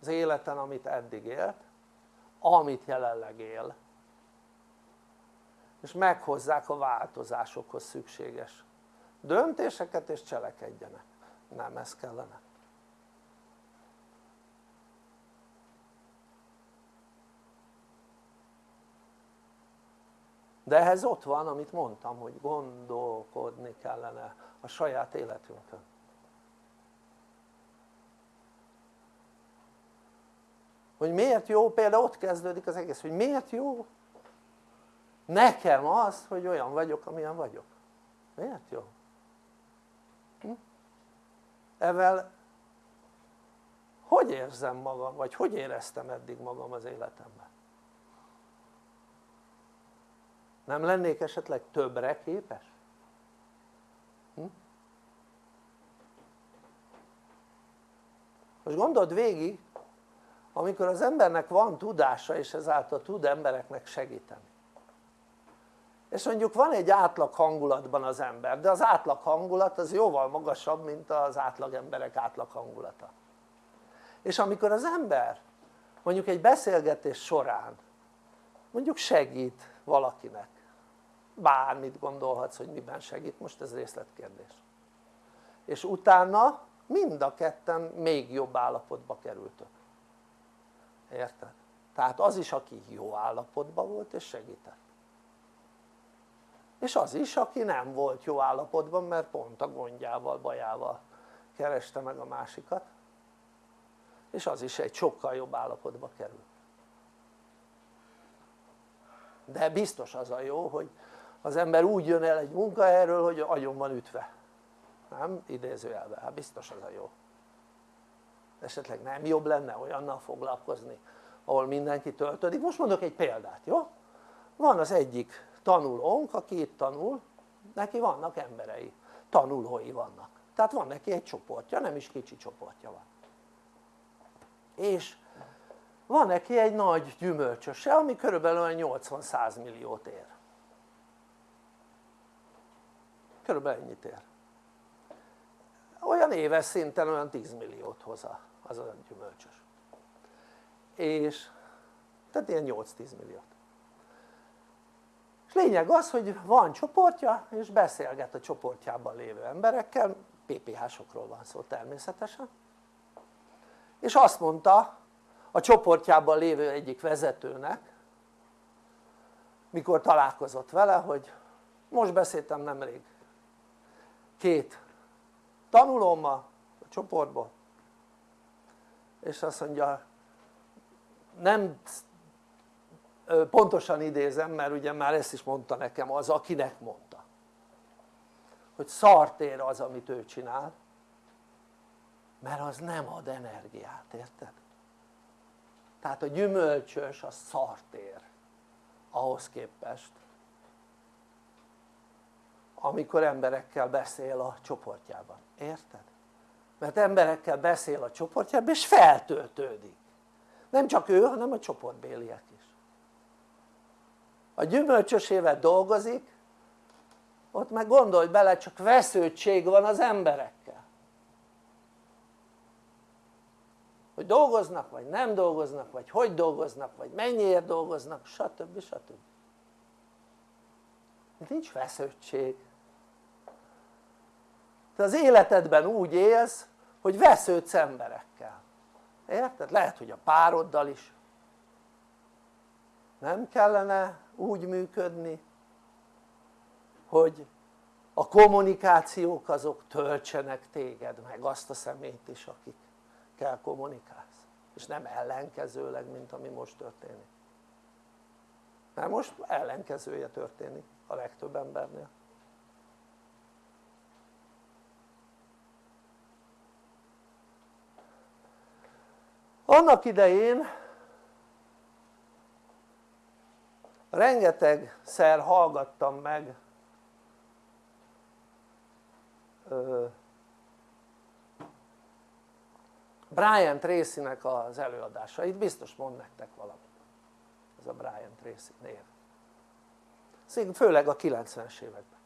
az életen amit eddig élt amit jelenleg él. És meghozzák a változásokhoz szükséges döntéseket és cselekedjenek. Nem ez kellene. De ehhez ott van amit mondtam hogy gondolkodni kellene a saját életünkön hogy miért jó például ott kezdődik az egész hogy miért jó nekem az hogy olyan vagyok amilyen vagyok miért jó? Hm? evel hogy érzem magam vagy hogy éreztem eddig magam az életemben? nem lennék esetleg többre képes? Hm? most gondold végig amikor az embernek van tudása és ezáltal tud embereknek segíteni. És mondjuk van egy átlag hangulatban az ember de az átlag hangulat az jóval magasabb mint az átlag emberek átlag hangulata. És amikor az ember mondjuk egy beszélgetés során mondjuk segít valakinek bármit gondolhatsz hogy miben segít most ez részletkérdés. És utána mind a ketten még jobb állapotba kerültök érted? tehát az is aki jó állapotban volt és segített. És az is aki nem volt jó állapotban mert pont a gondjával, bajával kereste meg a másikat. És az is egy sokkal jobb állapotba kerül de biztos az a jó hogy az ember úgy jön el egy munkahelyről hogy agyon van ütve. Nem? idézőjelben, hát biztos az a jó esetleg nem jobb lenne olyannal foglalkozni ahol mindenki töltődik, most mondok egy példát, jó? van az egyik tanulónk aki itt tanul neki vannak emberei, tanulói vannak. Tehát van neki egy csoportja, nem is kicsi csoportja van. És van neki egy nagy gyümölcsöse ami körülbelül 80-100 milliót ér. Körülbelül ennyit ér. Olyan éves szinten olyan 10 milliót hoz az a gyümölcsös. És tehát ilyen 8-10 milliót. És lényeg az hogy van csoportja és beszélget a csoportjában lévő emberekkel. PPH-sokról van szó természetesen. És azt mondta a csoportjában lévő egyik vezetőnek mikor találkozott vele hogy most beszéltem nemrég két tanulómmal a csoportból és azt mondja nem pontosan idézem mert ugye már ezt is mondta nekem az akinek mondta hogy szart ér az amit ő csinál mert az nem ad energiát, érted? tehát a gyümölcsös az szart ér ahhoz képest amikor emberekkel beszél a csoportjában, érted? Mert emberekkel beszél a csoportjában és feltöltődik nem csak ő hanem a csoportbéliek is a gyümölcsösével dolgozik ott meg gondolj bele csak vesződtség van az emberekkel hogy dolgoznak vagy nem dolgoznak vagy hogy dolgoznak vagy mennyiért dolgoznak stb. stb. nincs vesződtség te az életedben úgy élsz hogy vesződsz emberekkel. Érted? lehet hogy a pároddal is. Nem kellene úgy működni hogy a kommunikációk azok töltsenek téged meg azt a szemét is akikkel kommunikálsz. És nem ellenkezőleg mint ami most történik. Mert most ellenkezője történik a legtöbb embernél annak idején rengetegszer hallgattam meg Brian Tracy-nek az előadásait, biztos mond nektek valamit ez a Brian Tracy név. Főleg a 90-es években.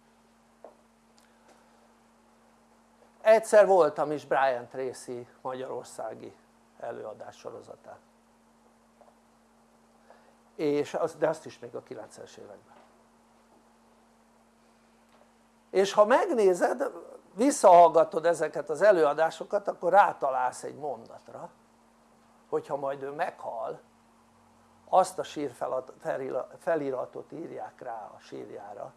Egyszer voltam is Brian Tracy magyarországi előadás sorozatán és az, de azt is még a 90-es években. És ha megnézed visszahallgatod ezeket az előadásokat akkor rátalálsz egy mondatra hogyha majd ő meghal azt a sírfeliratot írják rá a sírjára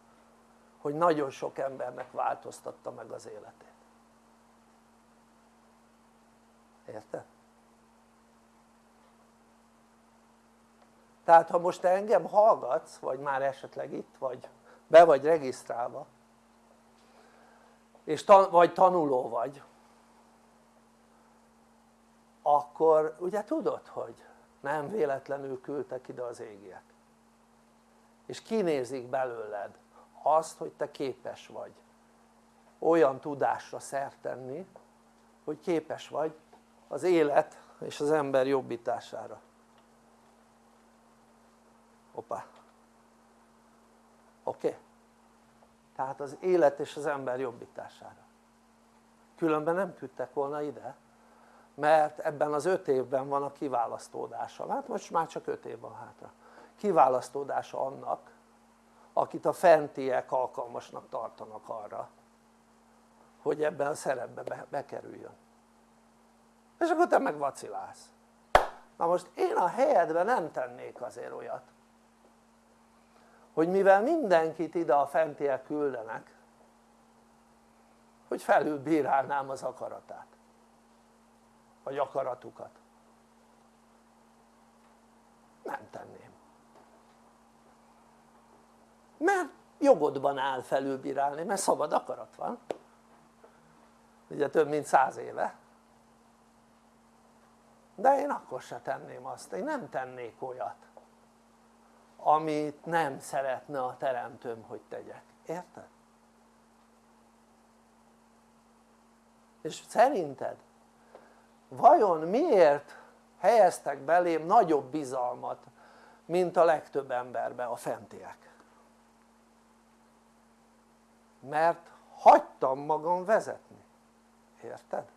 hogy nagyon sok embernek változtatta meg az életét. Érted? Tehát ha most engem hallgatsz vagy már esetleg itt vagy be vagy regisztrálva és tan vagy tanuló vagy akkor ugye tudod hogy nem véletlenül küldtek ide az égiek. És kinézik belőled azt hogy te képes vagy olyan tudásra szert tenni hogy képes vagy az élet és az ember jobbítására hoppá. Oké? Okay? tehát az élet és az ember jobbítására. Különben nem küldtek volna ide mert ebben az öt évben van a kiválasztódása, hát most már csak öt év van hátra. Kiválasztódása annak akit a fentiek alkalmasnak tartanak arra hogy ebben a szerepbe bekerüljön. És akkor te meg vacilálsz. Na most én a helyedben nem tennék azért olyat hogy mivel mindenkit ide a fentiek küldenek hogy felülbírálnám az akaratát vagy akaratukat. Nem tenném. Mert jogodban áll felülbírálni mert szabad akarat van. Ugye több mint száz éve. De én akkor se tenném azt, én nem tennék olyat amit nem szeretne a teremtőm hogy tegyek, érted? és szerinted vajon miért helyeztek belém nagyobb bizalmat mint a legtöbb emberbe a fentiek? mert hagytam magam vezetni, érted?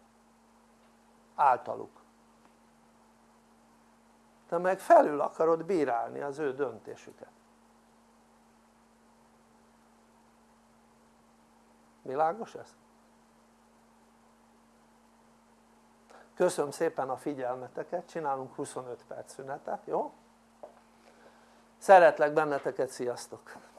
általuk te meg felül akarod bírálni az ő döntésüket világos ez? köszönöm szépen a figyelmeteket, csinálunk 25 perc szünetet, jó? szeretlek benneteket, sziasztok!